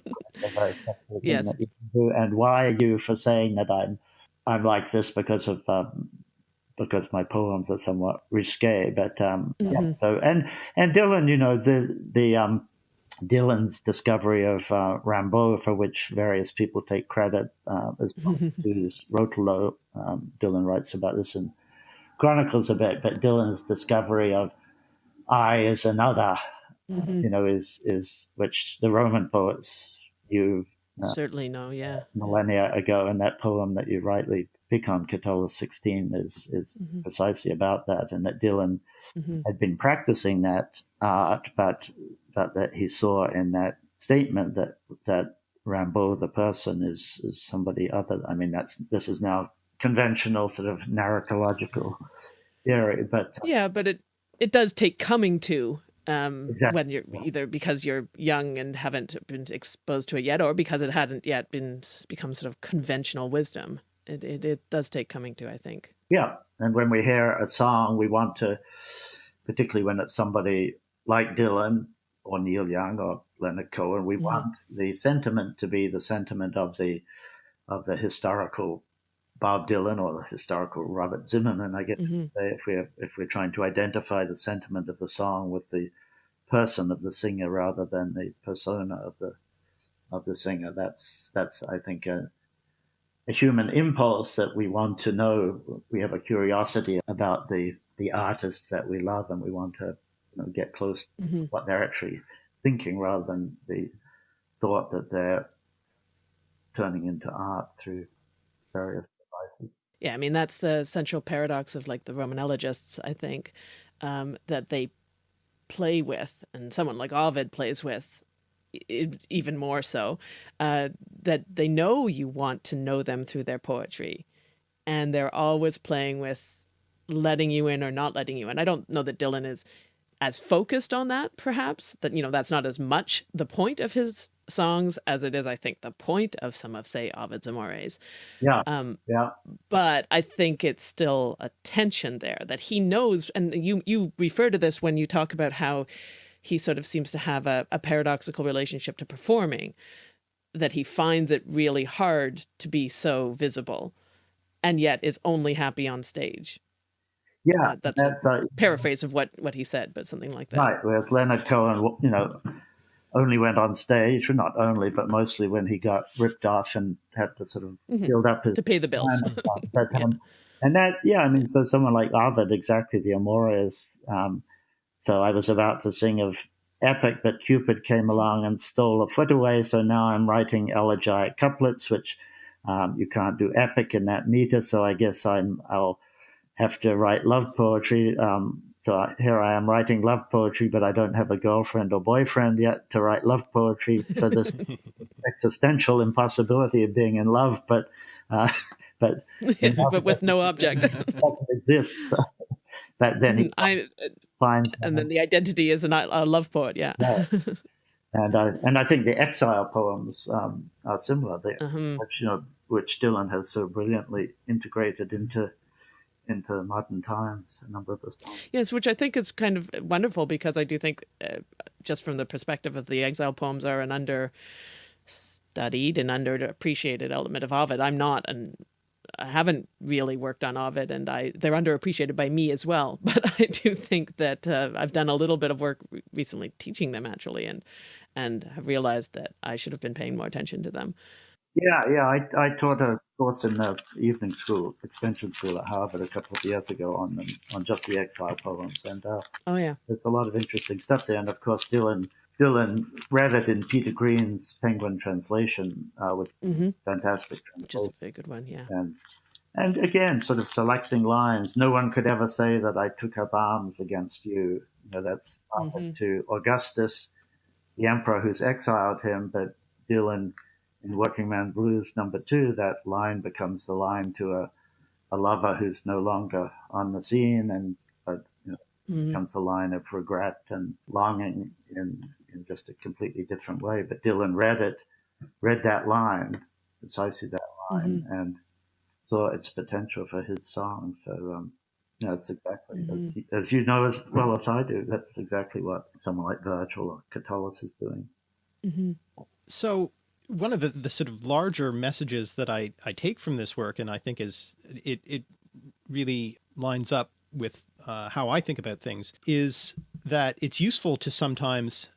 yes. And why are you for saying that I'm, I'm like this because of um, because my poems are somewhat risque. But um, mm-hmm. yeah, so and and Dylan, you know, the the um, Dylan's discovery of uh, Rimbaud, for which various people take credit, uh, as. Rotolo. Um, Dylan writes about this in Chronicles a bit, but Dylan's discovery of I is another, mm-hmm. you know, is is which the Roman poets you uh, certainly no, yeah, millennia ago, and that poem that you rightly pick on, Catullus 16 is, is mm-hmm. precisely about that, and that Dylan mm-hmm. had been practicing that art, but, but that he saw in that statement that, that Rimbaud, the person, is, is somebody other. I mean, that's this is now conventional sort of narratological theory, but uh, yeah, but it it does take coming to um, exactly. when you're either because you're young and haven't been exposed to it yet, or because it hadn't yet been become sort of conventional wisdom it, it, it does take coming to, I think. Yeah. And when we hear a song, we want to, particularly when it's somebody like Dylan or Neil Young or Leonard Cohen, we mm-hmm. want the sentiment to be the sentiment of the of the historical Bob Dylan or the historical Robert Zimmerman. I guess mm-hmm. if we're if we're trying to identify the sentiment of the song with the person of the singer rather than the persona of the of the singer, that's that's I think a, a human impulse that we want to know. We have a curiosity about the the artists that we love, and we want to you know, get close mm-hmm. to what they're actually thinking, rather than the thought that they're turning into art through various. Yeah, I mean that's the central paradox of like the Roman elegists. I think um, that they play with, and someone like Ovid plays with even more so, uh, that they know you want to know them through their poetry. And they're always playing with letting you in or not letting you in. I don't know that Dylan is as focused on that, perhaps that you know that's not as much the point of his songs as it is, I think, the point of some of, say, Ovid's Amores. Yeah. Um, yeah. But I think it's still a tension there that he knows, and you you refer to this when you talk about how he sort of seems to have a, a paradoxical relationship to performing, that he finds it really hard to be so visible, and yet is only happy on stage. Yeah, uh, that's, that's, a uh, paraphrase of what what he said, but something like that. Right. Whereas Leonard Cohen, you know, only went on stage, well, not only, but mostly when he got ripped off and had to sort of mm-hmm. build up his to pay the bills. but, yeah. Um, and that, yeah, I mean, so someone like Ovid, exactly the Amores. Um, so I was about to sing of Epic, but Cupid came along and stole a foot away. So now I'm writing elegiac couplets, which um, you can't do epic in that meter. So I guess I'm I'll have to write love poetry. Um, so here I am writing love poetry, but I don't have a girlfriend or boyfriend yet to write love poetry. So this existential impossibility of being in love, but uh, but but with no object doesn't exist. but then he I, finds, and then the identity is a, a love poet. Yeah. yeah. And I and I think the exile poems um, are similar. They, uh-huh. which, you know, which Dylan has so brilliantly integrated into into modern times, a number of those songs. Yes, which I think is kind of wonderful because I do think, uh, just from the perspective of the exile poems, are an understudied and underappreciated element of Ovid. I'm not an I haven't really worked on Ovid, and I they're underappreciated by me as well. But I do think that uh, I've done a little bit of work recently teaching them actually, and and have realized that I should have been paying more attention to them. Yeah, yeah. I, I taught a course in the evening school, extension school at Harvard a couple of years ago on on just the exile poems, and uh, oh yeah, there's a lot of interesting stuff there. And of course, Dylan Dylan read it in Peter Green's Penguin translation, uh, with mm-hmm. fantastic translation. Which is a very good one, yeah. And and again, sort of selecting lines. No one could ever say that I took up arms against you. You know, that's mm-hmm. to Augustus, the emperor who's exiled him, but Dylan in Working Man Blues number two, that line becomes the line to a, a lover who's no longer on the scene and but you know, mm-hmm. becomes a line of regret and longing in, in just a completely different way. But Dylan read it, read that line, precisely that line, mm-hmm. and saw its potential for his song. So, um, you know, it's exactly mm-hmm. as, as you know as well as I do. That's exactly what someone like Virgil or Catullus is doing. Mm-hmm. So one of the, the sort of larger messages that I, I take from this work, and I think is it, it really lines up with uh, how I think about things, is that it's useful to sometimes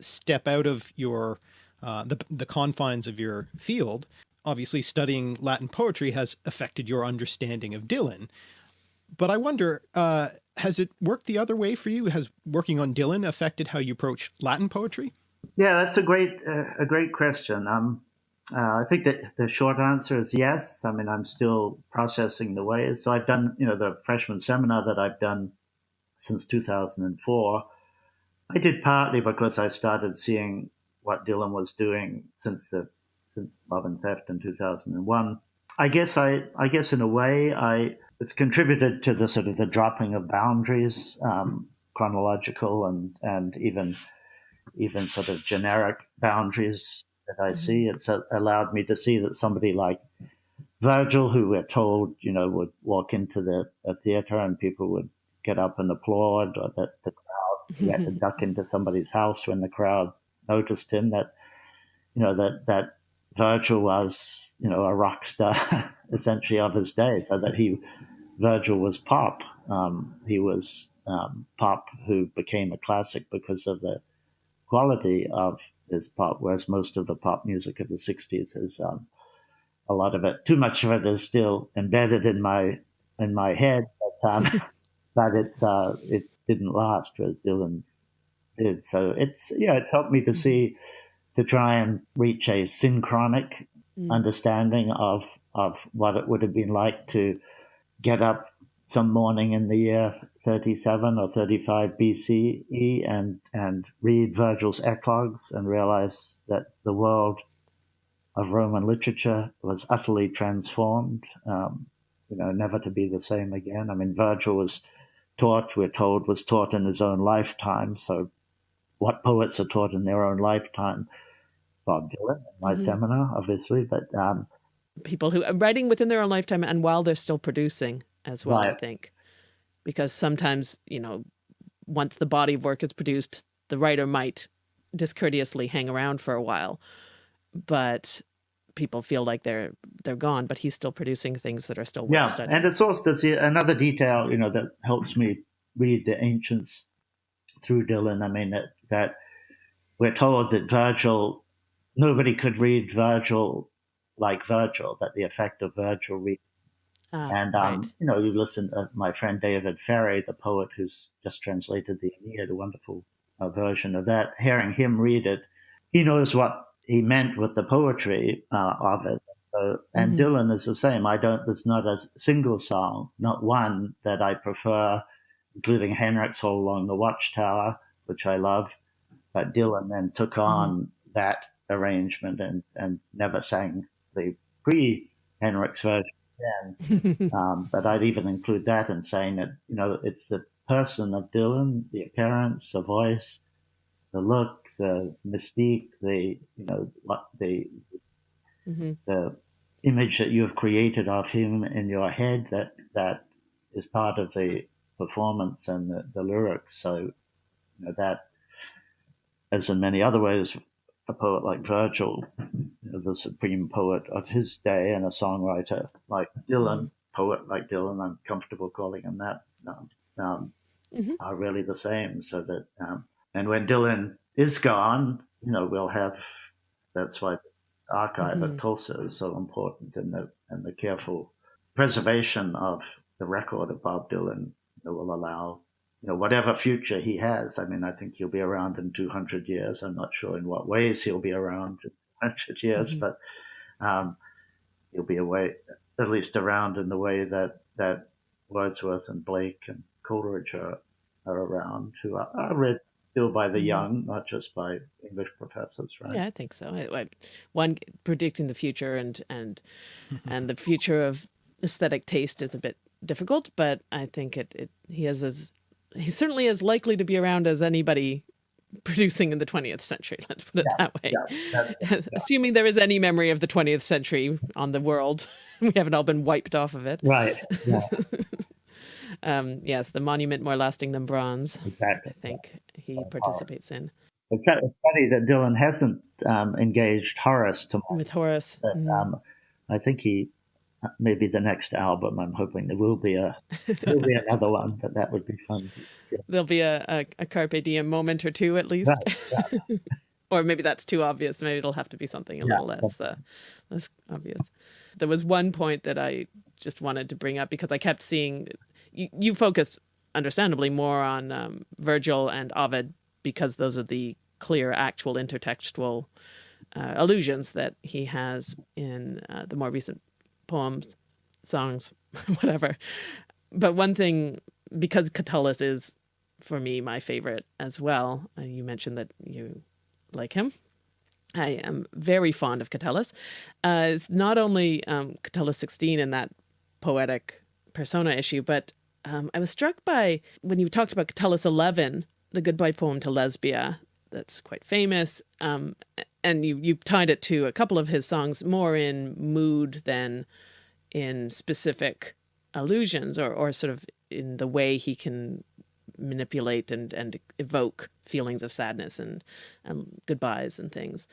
step out of your uh, the, the confines of your field. Obviously studying Latin poetry has affected your understanding of Dylan, but I wonder, uh, has it worked the other way for you? Has working on Dylan affected how you approach Latin poetry? Yeah, that's a great uh, a great question. Um, uh, I think that the short answer is yes. I mean, I'm still processing the ways. So I've done, you know, the freshman seminar that I've done since 2004. I did partly because I started seeing what Dylan was doing since the since Love and Theft in 2001. I guess I, I guess in a way, I it's contributed to the sort of the dropping of boundaries, um, chronological and and even even sort of generic boundaries that I mm-hmm. see. It's allowed me to see that somebody like Virgil, who we're told, you know, would walk into the theater and people would get up and applaud, or that the crowd he had to duck into somebody's house when the crowd noticed him. That you know that that Virgil was, you know, a rock star essentially of his day. So that he Virgil was pop. Um, he was um, pop who became a classic because of the quality of his pop, whereas most of the pop music of the 60s is um, a lot of it, too much of it is still embedded in my in my head, but, um, but it, uh, it didn't last as Dylan's did. So it's, yeah, it's helped me to see, to try and reach a synchronic mm. understanding of, of what it would have been like to get up some morning in the year 37 or 35 BCE and, and read Virgil's Eclogues and realize that the world of Roman literature was utterly transformed, um, you know, never to be the same again. I mean, Virgil was taught, we're told, was taught in his own lifetime. So, what poets are taught in their own lifetime? Bob Dylan my mm-hmm. seminar, obviously, but um, people who are writing within their own lifetime and while they're still producing as well. Right. I think because sometimes you know, once the body of work is produced, the writer might discourteously hang around for a while, but people feel like they're they're gone, but he's still producing things that are still worth yeah. studying. And it's also there's another detail, you know, that helps me read the ancients through Dylan. I mean that that we're told that Virgil, nobody could read Virgil like Virgil, that the effect of Virgil reading. Ah, and um, right. you know, you listen to my friend David Ferry, the poet who's just translated the Aeneid, a wonderful uh, version of that. Hearing him read it, he knows what he meant with the poetry uh, of it. So, and mm-hmm. Dylan is the same. I don't. There's not a single song, not one that I prefer, including Hendrix's All Along the Watchtower, which I love. But Dylan then took mm-hmm. on mm-hmm. that arrangement and and never sang the pre Hendrix's version. Again. um, but I'd even include that in saying that you know it's the person of Dylan, the appearance, the voice, the look, the mystique, the you know the mm-hmm. the image that you have created of him in your head that that is part of the performance and the, the lyrics. So you know that, as in many other ways, a poet like Virgil, the supreme poet of his day, and a songwriter like Dylan, poet like Dylan, I'm comfortable calling him that. Um, um, mm-hmm. Are really the same. So that, um, and when Dylan is gone, you know, we'll have. That's why the archive mm-hmm. at Tulsa is so important, and the and the careful preservation of the record of Bob Dylan that will allow, you know, whatever future he has. I mean, I think he'll be around in 200 years. I'm not sure in what ways he'll be around in 200 years, mm-hmm. but um, he'll be away, at least around in the way that that Wordsworth and Blake and Coleridge are, are around, who are, are read still by the mm-hmm. young, not just by English professors, right? Yeah, I think so. I, I, one predicting the future and and and the future of aesthetic taste is a bit difficult, but I think it, it he has as he's certainly as likely to be around as anybody producing in the 20th century. Let's put it yeah, that way. Yeah, yeah. Assuming there is any memory of the 20th century on the world, we haven't all been wiped off of it. Right. Yeah. um, yes, the monument more lasting than bronze. Exactly. I think he participates in. It's, funny that Dylan hasn't um, engaged Horace to with Horace. But, mm. um, I think he maybe the next album. I'm hoping there will be a there will be another one, but that would be fun. Yeah. There'll be a, a, a, carpe diem moment or two at least. Right, yeah. or maybe that's too obvious. Maybe it'll have to be something a yeah, little less uh, less obvious. There was one point that I just wanted to bring up because I kept seeing you, you focus understandably more on um, Virgil and Ovid because those are the clear actual intertextual uh, allusions that he has in uh, the more recent poems, songs, whatever. But one thing, because Catullus is for me my favorite as well. Uh, you mentioned that you like him. I am very fond of Catullus. Uh, it's not only um, Catullus 16 in that poetic persona issue, but um, I was struck by when you talked about Catullus 11, the goodbye poem to Lesbia, that's quite famous. Um, and you, you tied it to a couple of his songs more in mood than in specific allusions or, or sort of in the way he can manipulate and, and evoke feelings of sadness and, and goodbyes and things.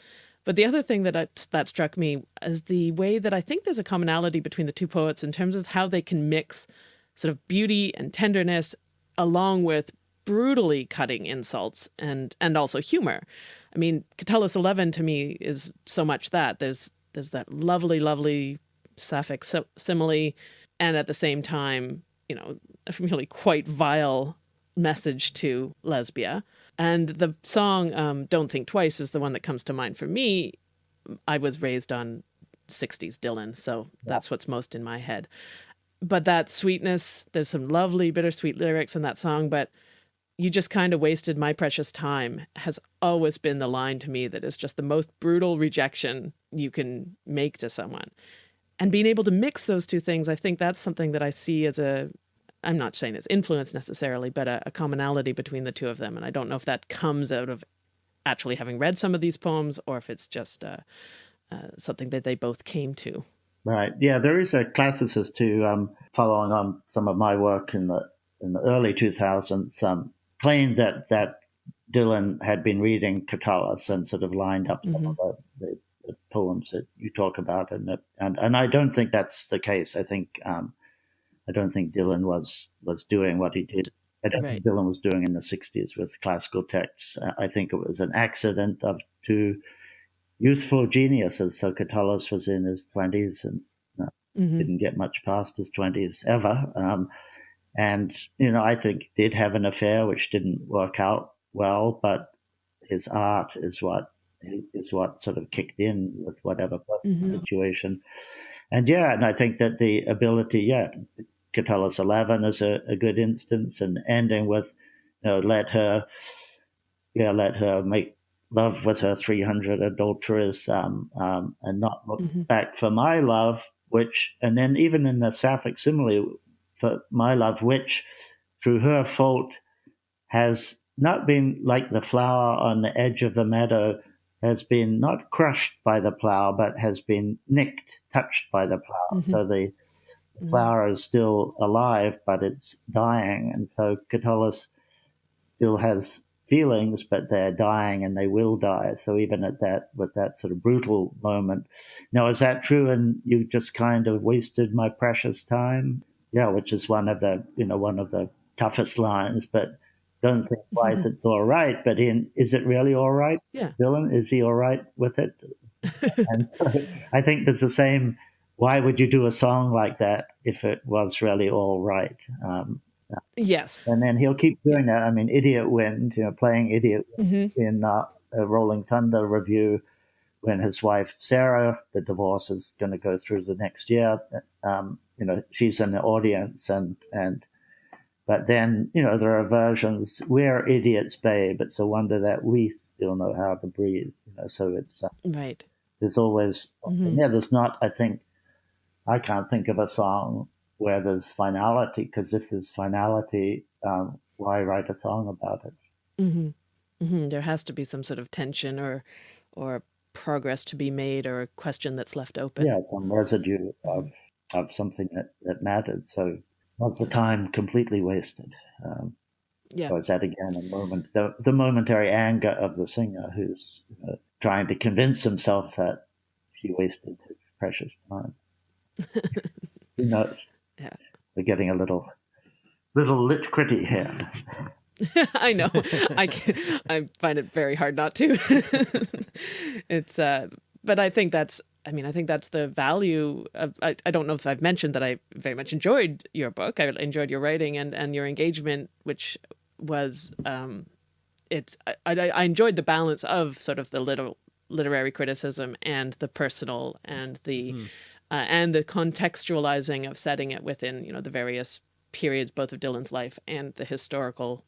But the other thing that I, that struck me is the way that I think there's a commonality between the two poets in terms of how they can mix sort of beauty and tenderness along with brutally cutting insults and and also humor. I mean, Catullus 11 to me is so much that there's there's that lovely, lovely sapphic simile, and at the same time, you know, a really quite vile message to Lesbia. And the song um, "Don't Think Twice" is the one that comes to mind for me. I was raised on 60s Dylan, so that's what's most in my head but that sweetness, there's some lovely bittersweet lyrics in that song, but you just kind of wasted my precious time has always been the line to me that is just the most brutal rejection you can make to someone. And being able to mix those two things, I think that's something that I see as a I'm not saying it's influence necessarily, but a, a, commonality between the two of them. And I don't know if that comes out of actually having read some of these poems or if it's just uh, uh, something that they both came to. Right. Yeah, there is a classicist who, um, following on some of my work in the in the early 2000s, um, claimed that that Dylan had been reading Catullus and sort of lined up mm-hmm. some of the, the, the, poems that you talk about, and that, and and I don't think that's the case. I think um, I don't think Dylan was was doing what he did. I don't right. think Dylan was doing in the '60s with classical texts. I think it was an accident of two youthful geniuses. So Catullus was in his 20s and uh, mm-hmm. didn't get much past his 20s ever. Um, and, you know, I think did have an affair which didn't work out well, but his art is what is what sort of kicked in with whatever mm-hmm. situation. And yeah, and I think that the ability, yeah, Catullus 11 is a, a good instance, and ending with, you know, let her, yeah, let her make love with her 300 adulterers um, um, and not look mm-hmm. back for my love, which, and then even in the Sapphic simile, for my love, which through her fault has not been like the flower on the edge of the meadow, has been not crushed by the plow, but has been nicked, touched by the plow. Mm-hmm. So the mm-hmm. flower is still alive, but it's dying. And so Catullus still has feelings, but they're dying and they will die. So even at that, with that sort of brutal moment, now is that true? And you just kind of wasted my precious time, yeah, which is one of the you know one of the toughest lines. But don't think twice; mm-hmm. it's all right. But in is it really all right? Yeah, Dylan, is he all right with it? and so I think there's the same. Why would you do a song like that if it was really all right? Um, Yes. And then he'll keep doing that. I mean, Idiot Wind, you know, playing Idiot mm-hmm. in uh, a Rolling Thunder Revue when his wife, Sarah, the divorce is going to go through the next year. Um, you know, she's in the audience and, and, but then, you know, there are versions, we're idiots, babe. It's a wonder that we still know how to breathe, you know, so it's, uh, right. There's always, mm-hmm. yeah, there's not, I think, I can't think of a song where there's finality because if there's finality um, why write a song about it mm-hmm. Mm-hmm. there has to be some sort of tension or or progress to be made or a question that's left open yeah some residue of of something that that mattered so was the time completely wasted um, yeah. So it's that again a moment, the, the momentary anger of the singer who's uh, trying to convince himself that he wasted his precious time. Who knows? Yeah. We're getting a little little lit gritty here. I know. I can, I find it very hard not to. it's uh but I think that's I mean, I think that's the value of I, I don't know if I've mentioned that I very much enjoyed your book. I enjoyed your writing and and your engagement which was um it's I, I, I enjoyed the balance of sort of the little literary criticism and the personal and the mm uh, and the contextualizing of setting it within you know the various periods both of Dylan's life and the historical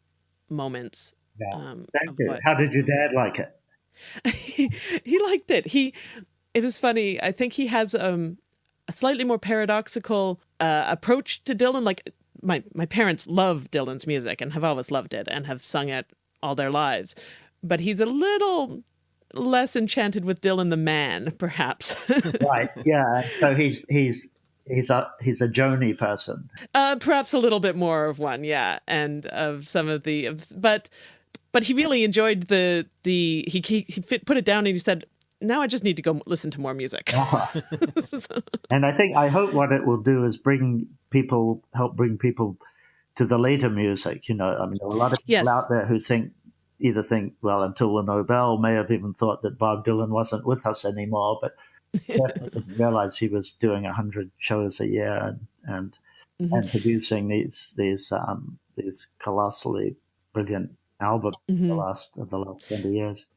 moments. Yeah. Um, Thank you. What... How did your dad like it? he, liked it. He it was funny. I think he has um, a slightly more paradoxical uh, approach to Dylan. Like my my parents love Dylan's music and have always loved it and have sung it all their lives, but he's a little less enchanted with Dylan the man, perhaps. right. Yeah. So he's he's he's a he's a Joni person. Uh, perhaps a little bit more of one, yeah, and of some of the, but but he really enjoyed the the he he, he fit, put it down and he said. Now I just need to go listen to more music. uh-huh. and I think I hope what it will do is bring people, help bring people to the later music. You know, I mean, there are a lot of people yes. out there who think either think, well, until the Nobel may have even thought that Bob Dylan wasn't with us anymore, but didn't realize he was doing a hundred shows a year and and, mm-hmm. and producing these these um, these colossally brilliant albums mm-hmm. the last of the last twenty years.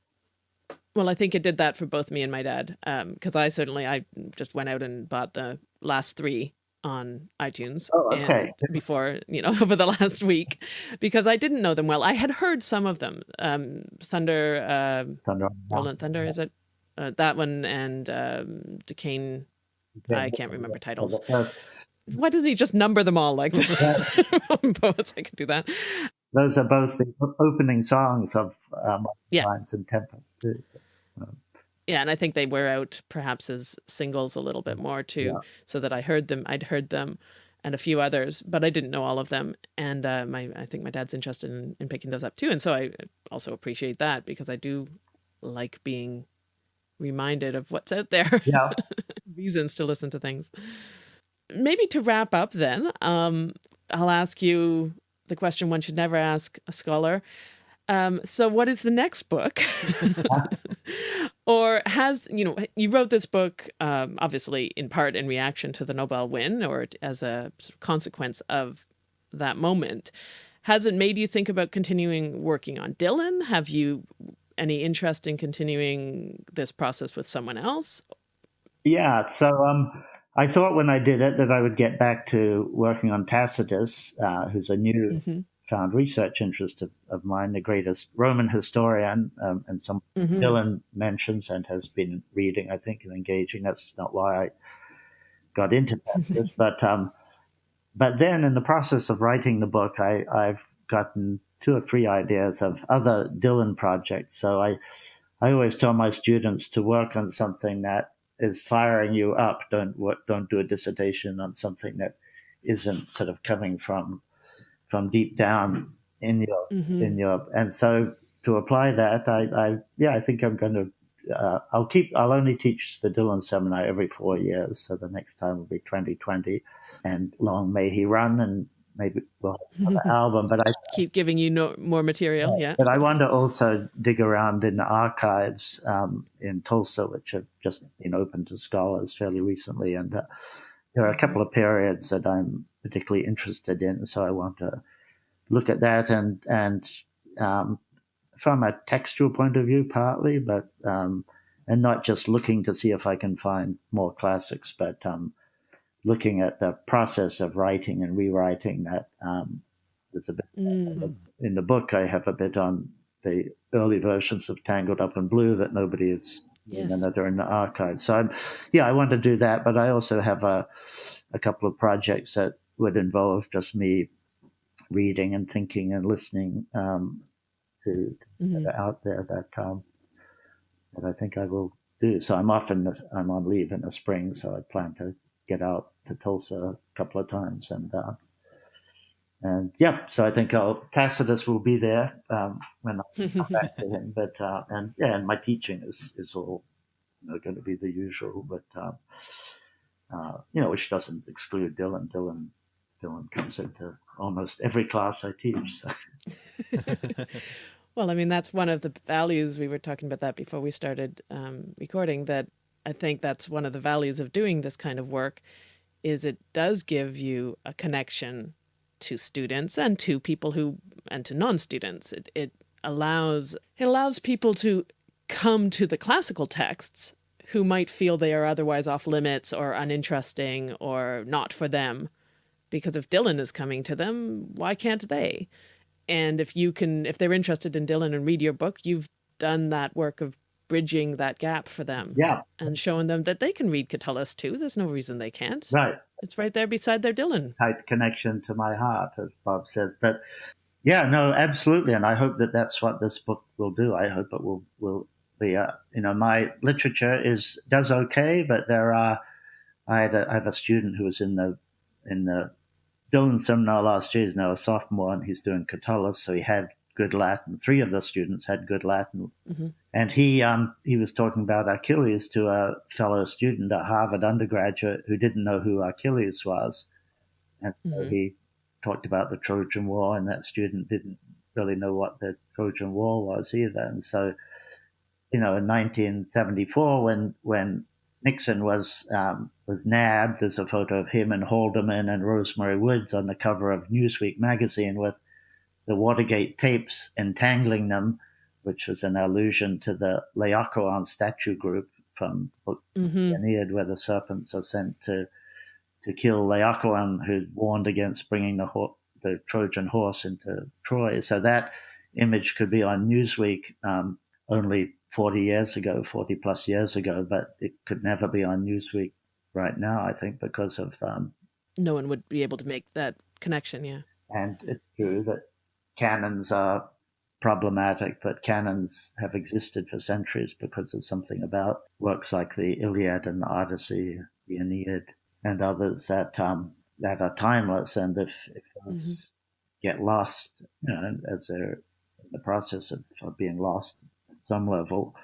Well, I think it did that for both me and my dad, because um, I certainly I just went out and bought the last three on iTunes oh, okay. before, you know, over the last week because I didn't know them well. I had heard some of them. Um, Thunder, uh, Thunder, Rolling Thunder, is it? Uh, that one and um, Duquesne. I can't remember titles. Why doesn't he just number them all like poets? I could do that. Those are both the opening songs of um, yeah. Times and Tempest too. So, um. Yeah, and I think they wear out perhaps as singles a little bit more too, yeah. so that I heard them. I'd heard them and a few others, but I didn't know all of them. And uh, my, I think my dad's interested in, in picking those up too. And so I also appreciate that because I do like being reminded of what's out there. Yeah. Reasons to listen to things. Maybe to wrap up then, um, I'll ask you the question one should never ask a scholar. Um, so what is the next book? or has, you know, you wrote this book, um, obviously in part in reaction to the Nobel win or as a consequence of that moment. Has it made you think about continuing working on Dylan? Have you any interest in continuing this process with someone else? Yeah, so um, I thought when I did it that I would get back to working on Tacitus, uh, who's a new mm -hmm found research interest of, of mine, the greatest Roman historian, um, and some mm-hmm. Dylan mentions and has been reading, I think, and engaging. That's not why I got into this, but um, but then in the process of writing the book, I, I've gotten two or three ideas of other Dylan projects. So I I always tell my students to work on something that is firing you up. Don't work, don't do a dissertation on something that isn't sort of coming from from deep down in your mm-hmm. in your and so to apply that I, I yeah I think I'm going to uh, I'll keep I'll only teach the Dylan seminar every four years so the next time will be 2020 and long may he run and maybe we'll have another album but I keep giving you no, more material yeah. but I want to also dig around in the archives um, in Tulsa which have just been open to scholars fairly recently. And uh, there are a couple of periods that I'm particularly interested in, so I want to look at that. And and um, from a textual point of view, partly, but um, and not just looking to see if I can find more classics, but um, looking at the process of writing and rewriting. That um, there's a bit mm. in the book. I have a bit on the early versions of Tangled Up in Blue that nobody has yes. that are in the archive. So, I'm, yeah, I want to do that, but I also have a, a couple of projects that would involve just me reading and thinking and listening um, to, mm-hmm. out there that um, that I think I will do. So I'm off in the, I'm on leave in the spring, so I plan to get out to Tulsa a couple of times and. Uh, and yeah, so I think I'll, Tacitus will be there um, when I come back to him. But uh, and yeah, and my teaching is is all you know, going to be the usual, but um, uh, you know, which doesn't exclude Dylan. Dylan Dylan comes into almost every class I teach. So. well, I mean, that's one of the values we were talking about that before we started um, recording. That I think that's one of the values of doing this kind of work, is it does give you a connection to students and to people who and to non-students. It, it allows it allows people to come to the classical texts who might feel they are otherwise off limits or uninteresting or not for them. Because if Dylan is coming to them, why can't they? And if you can, if they're interested in Dylan and read your book, you've done that work of bridging that gap for them. Yeah. And showing them that they can read Catullus too. There's no reason they can't. Right. It's right there beside their Dylan. Tight connection to my heart, as Bob says. But yeah, no, absolutely. And I hope that that's what this book will do. I hope it will, will be, uh, you know, my literature is, does okay, but there are, I had a, I have a student who was in the, in the Dylan seminar last year. He's now a sophomore and he's doing Catullus. So he had good Latin. Three of the students had good Latin, mm-hmm. and he um, he was talking about Achilles to a fellow student, a Harvard undergraduate who didn't know who Achilles was, and mm-hmm. so he talked about the Trojan War, and that student didn't really know what the Trojan War was either, and so. You know, in 1974, when when Nixon was um, was nabbed. There's a photo of him and Haldeman and Rosemary Woods on the cover of Newsweek magazine with the Watergate tapes entangling them, which was an allusion to the Laocoon statue group from mm-hmm. Aeneid, where the serpents are sent to to kill Laocoon, who warned against bringing the ho- the Trojan horse into Troy. So that image could be on Newsweek um, only 40 years ago, 40 plus years ago, but it could never be on Newsweek right now, I think, because of um, no one would be able to make that connection. Yeah. And it's true that canons are problematic, but canons have existed for centuries because there's something about works like the Iliad and the Odyssey, the Aeneid, and others that um, that are timeless. And if, if those mm-hmm. get lost, you know, as they're in the process of, of being lost at some level,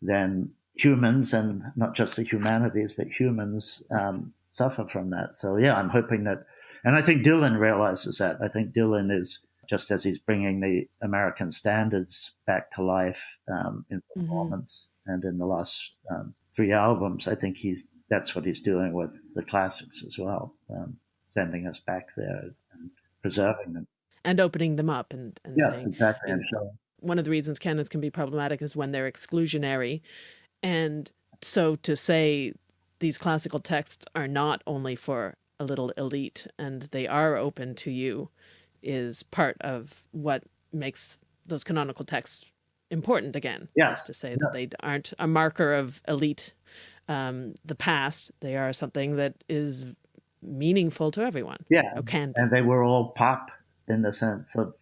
then humans and not just the humanities, but humans um, suffer from that. So yeah, I'm hoping that, and I think Dylan realizes that. I think Dylan is just as he's bringing the American standards back to life um, in mm-hmm. performance mm-hmm. and in the last um, three albums. I think he's that's what he's doing with the classics as well, um, sending us back there and preserving them and opening them up and, and yeah, saying exactly. And so, one of the reasons canons can be problematic is when they're exclusionary, and so to say these classical texts are not only for a little elite and they are open to you is part of what makes those canonical texts important again. Yes. To say that they aren't a marker of elite, um, the past, they are something that is meaningful to everyone. Yeah. can And they were all pop in the sense of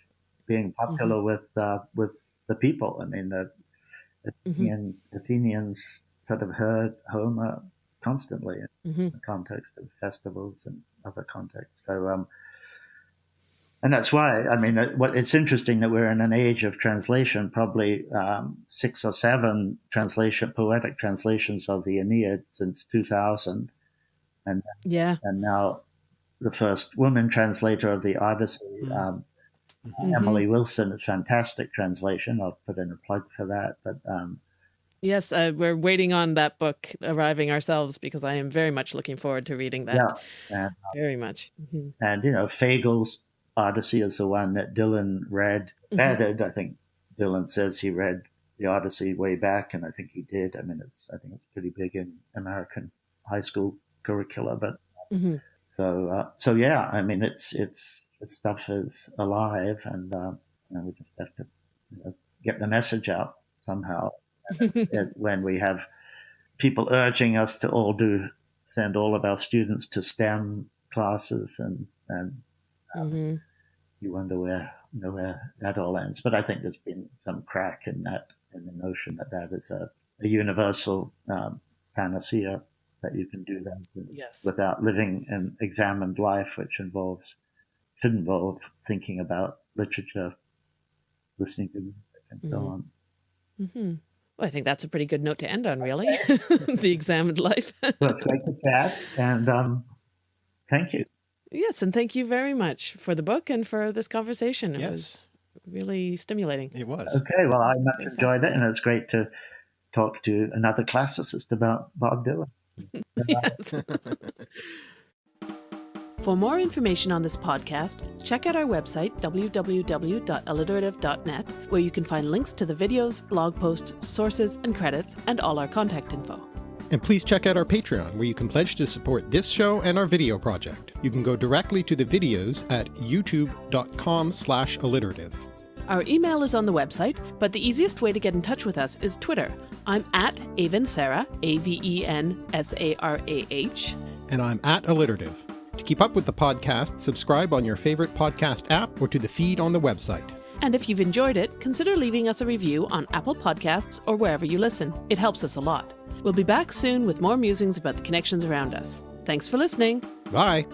being popular mm-hmm. with uh, with the people. I mean, the Athenian, mm-hmm. Athenians sort of heard Homer constantly mm-hmm. in the context of festivals and other contexts. So, um, and that's why I mean, what it's interesting that we're in an age of translation. Probably um, six or seven translation, poetic translations of the Aeneid since 2000, and yeah, and now the first woman translator of the Odyssey. Mm-hmm. Um, mm-hmm. Emily Wilson, a fantastic translation. I'll put in a plug for that. But um, yes, uh, we're waiting on that book arriving ourselves because I am very much looking forward to reading that. Yeah, and, uh, very much. Mm-hmm. And you know, Fagles' Odyssey is the one that Dylan read, mm-hmm. added. I think Dylan says he read the Odyssey way back, and I think he did. I mean, it's I think it's pretty big in American high school curricula, but mm-hmm. so uh, so yeah. I mean, it's it's the stuff is alive, and uh, you know, we just have to you know, get the message out somehow. it, when we have people urging us to all do send all of our students to STEM classes and and mm-hmm. you wonder where you know, where that all ends. But I think there's been some crack in that in the notion that that is a, a universal um, panacea that you can do that yes. without living an examined life, which involves should involve thinking about literature, listening to music, and mm-hmm. so on. Mm-hmm. Well, I think that's a pretty good note to end on, really. the examined life. well, it's great to chat, and um, thank you. Yes, and thank you very much for the book and for this conversation. It yes. was really stimulating. It was. Okay, well, I much enjoyed it, and it's great to talk to another classicist about Bob Dylan. yes. For more information on this podcast, check out our website, www.alliterative.net, where you can find links to the videos, blog posts, sources, and credits, and all our contact info. And please check out our Patreon, where you can pledge to support this show and our video project. You can go directly to the videos at youtube.com slash alliterative. Our email is on the website, but the easiest way to get in touch with us is Twitter. I'm at Avensarah, A-V-E-N-S-A-R-A-H. And I'm at alliterative. To keep up with the podcast, subscribe on your favorite podcast app or to the feed on the website. And if you've enjoyed it, consider leaving us a review on Apple Podcasts or wherever you listen. It helps us a lot. We'll be back soon with more musings about the connections around us. Thanks for listening. Bye.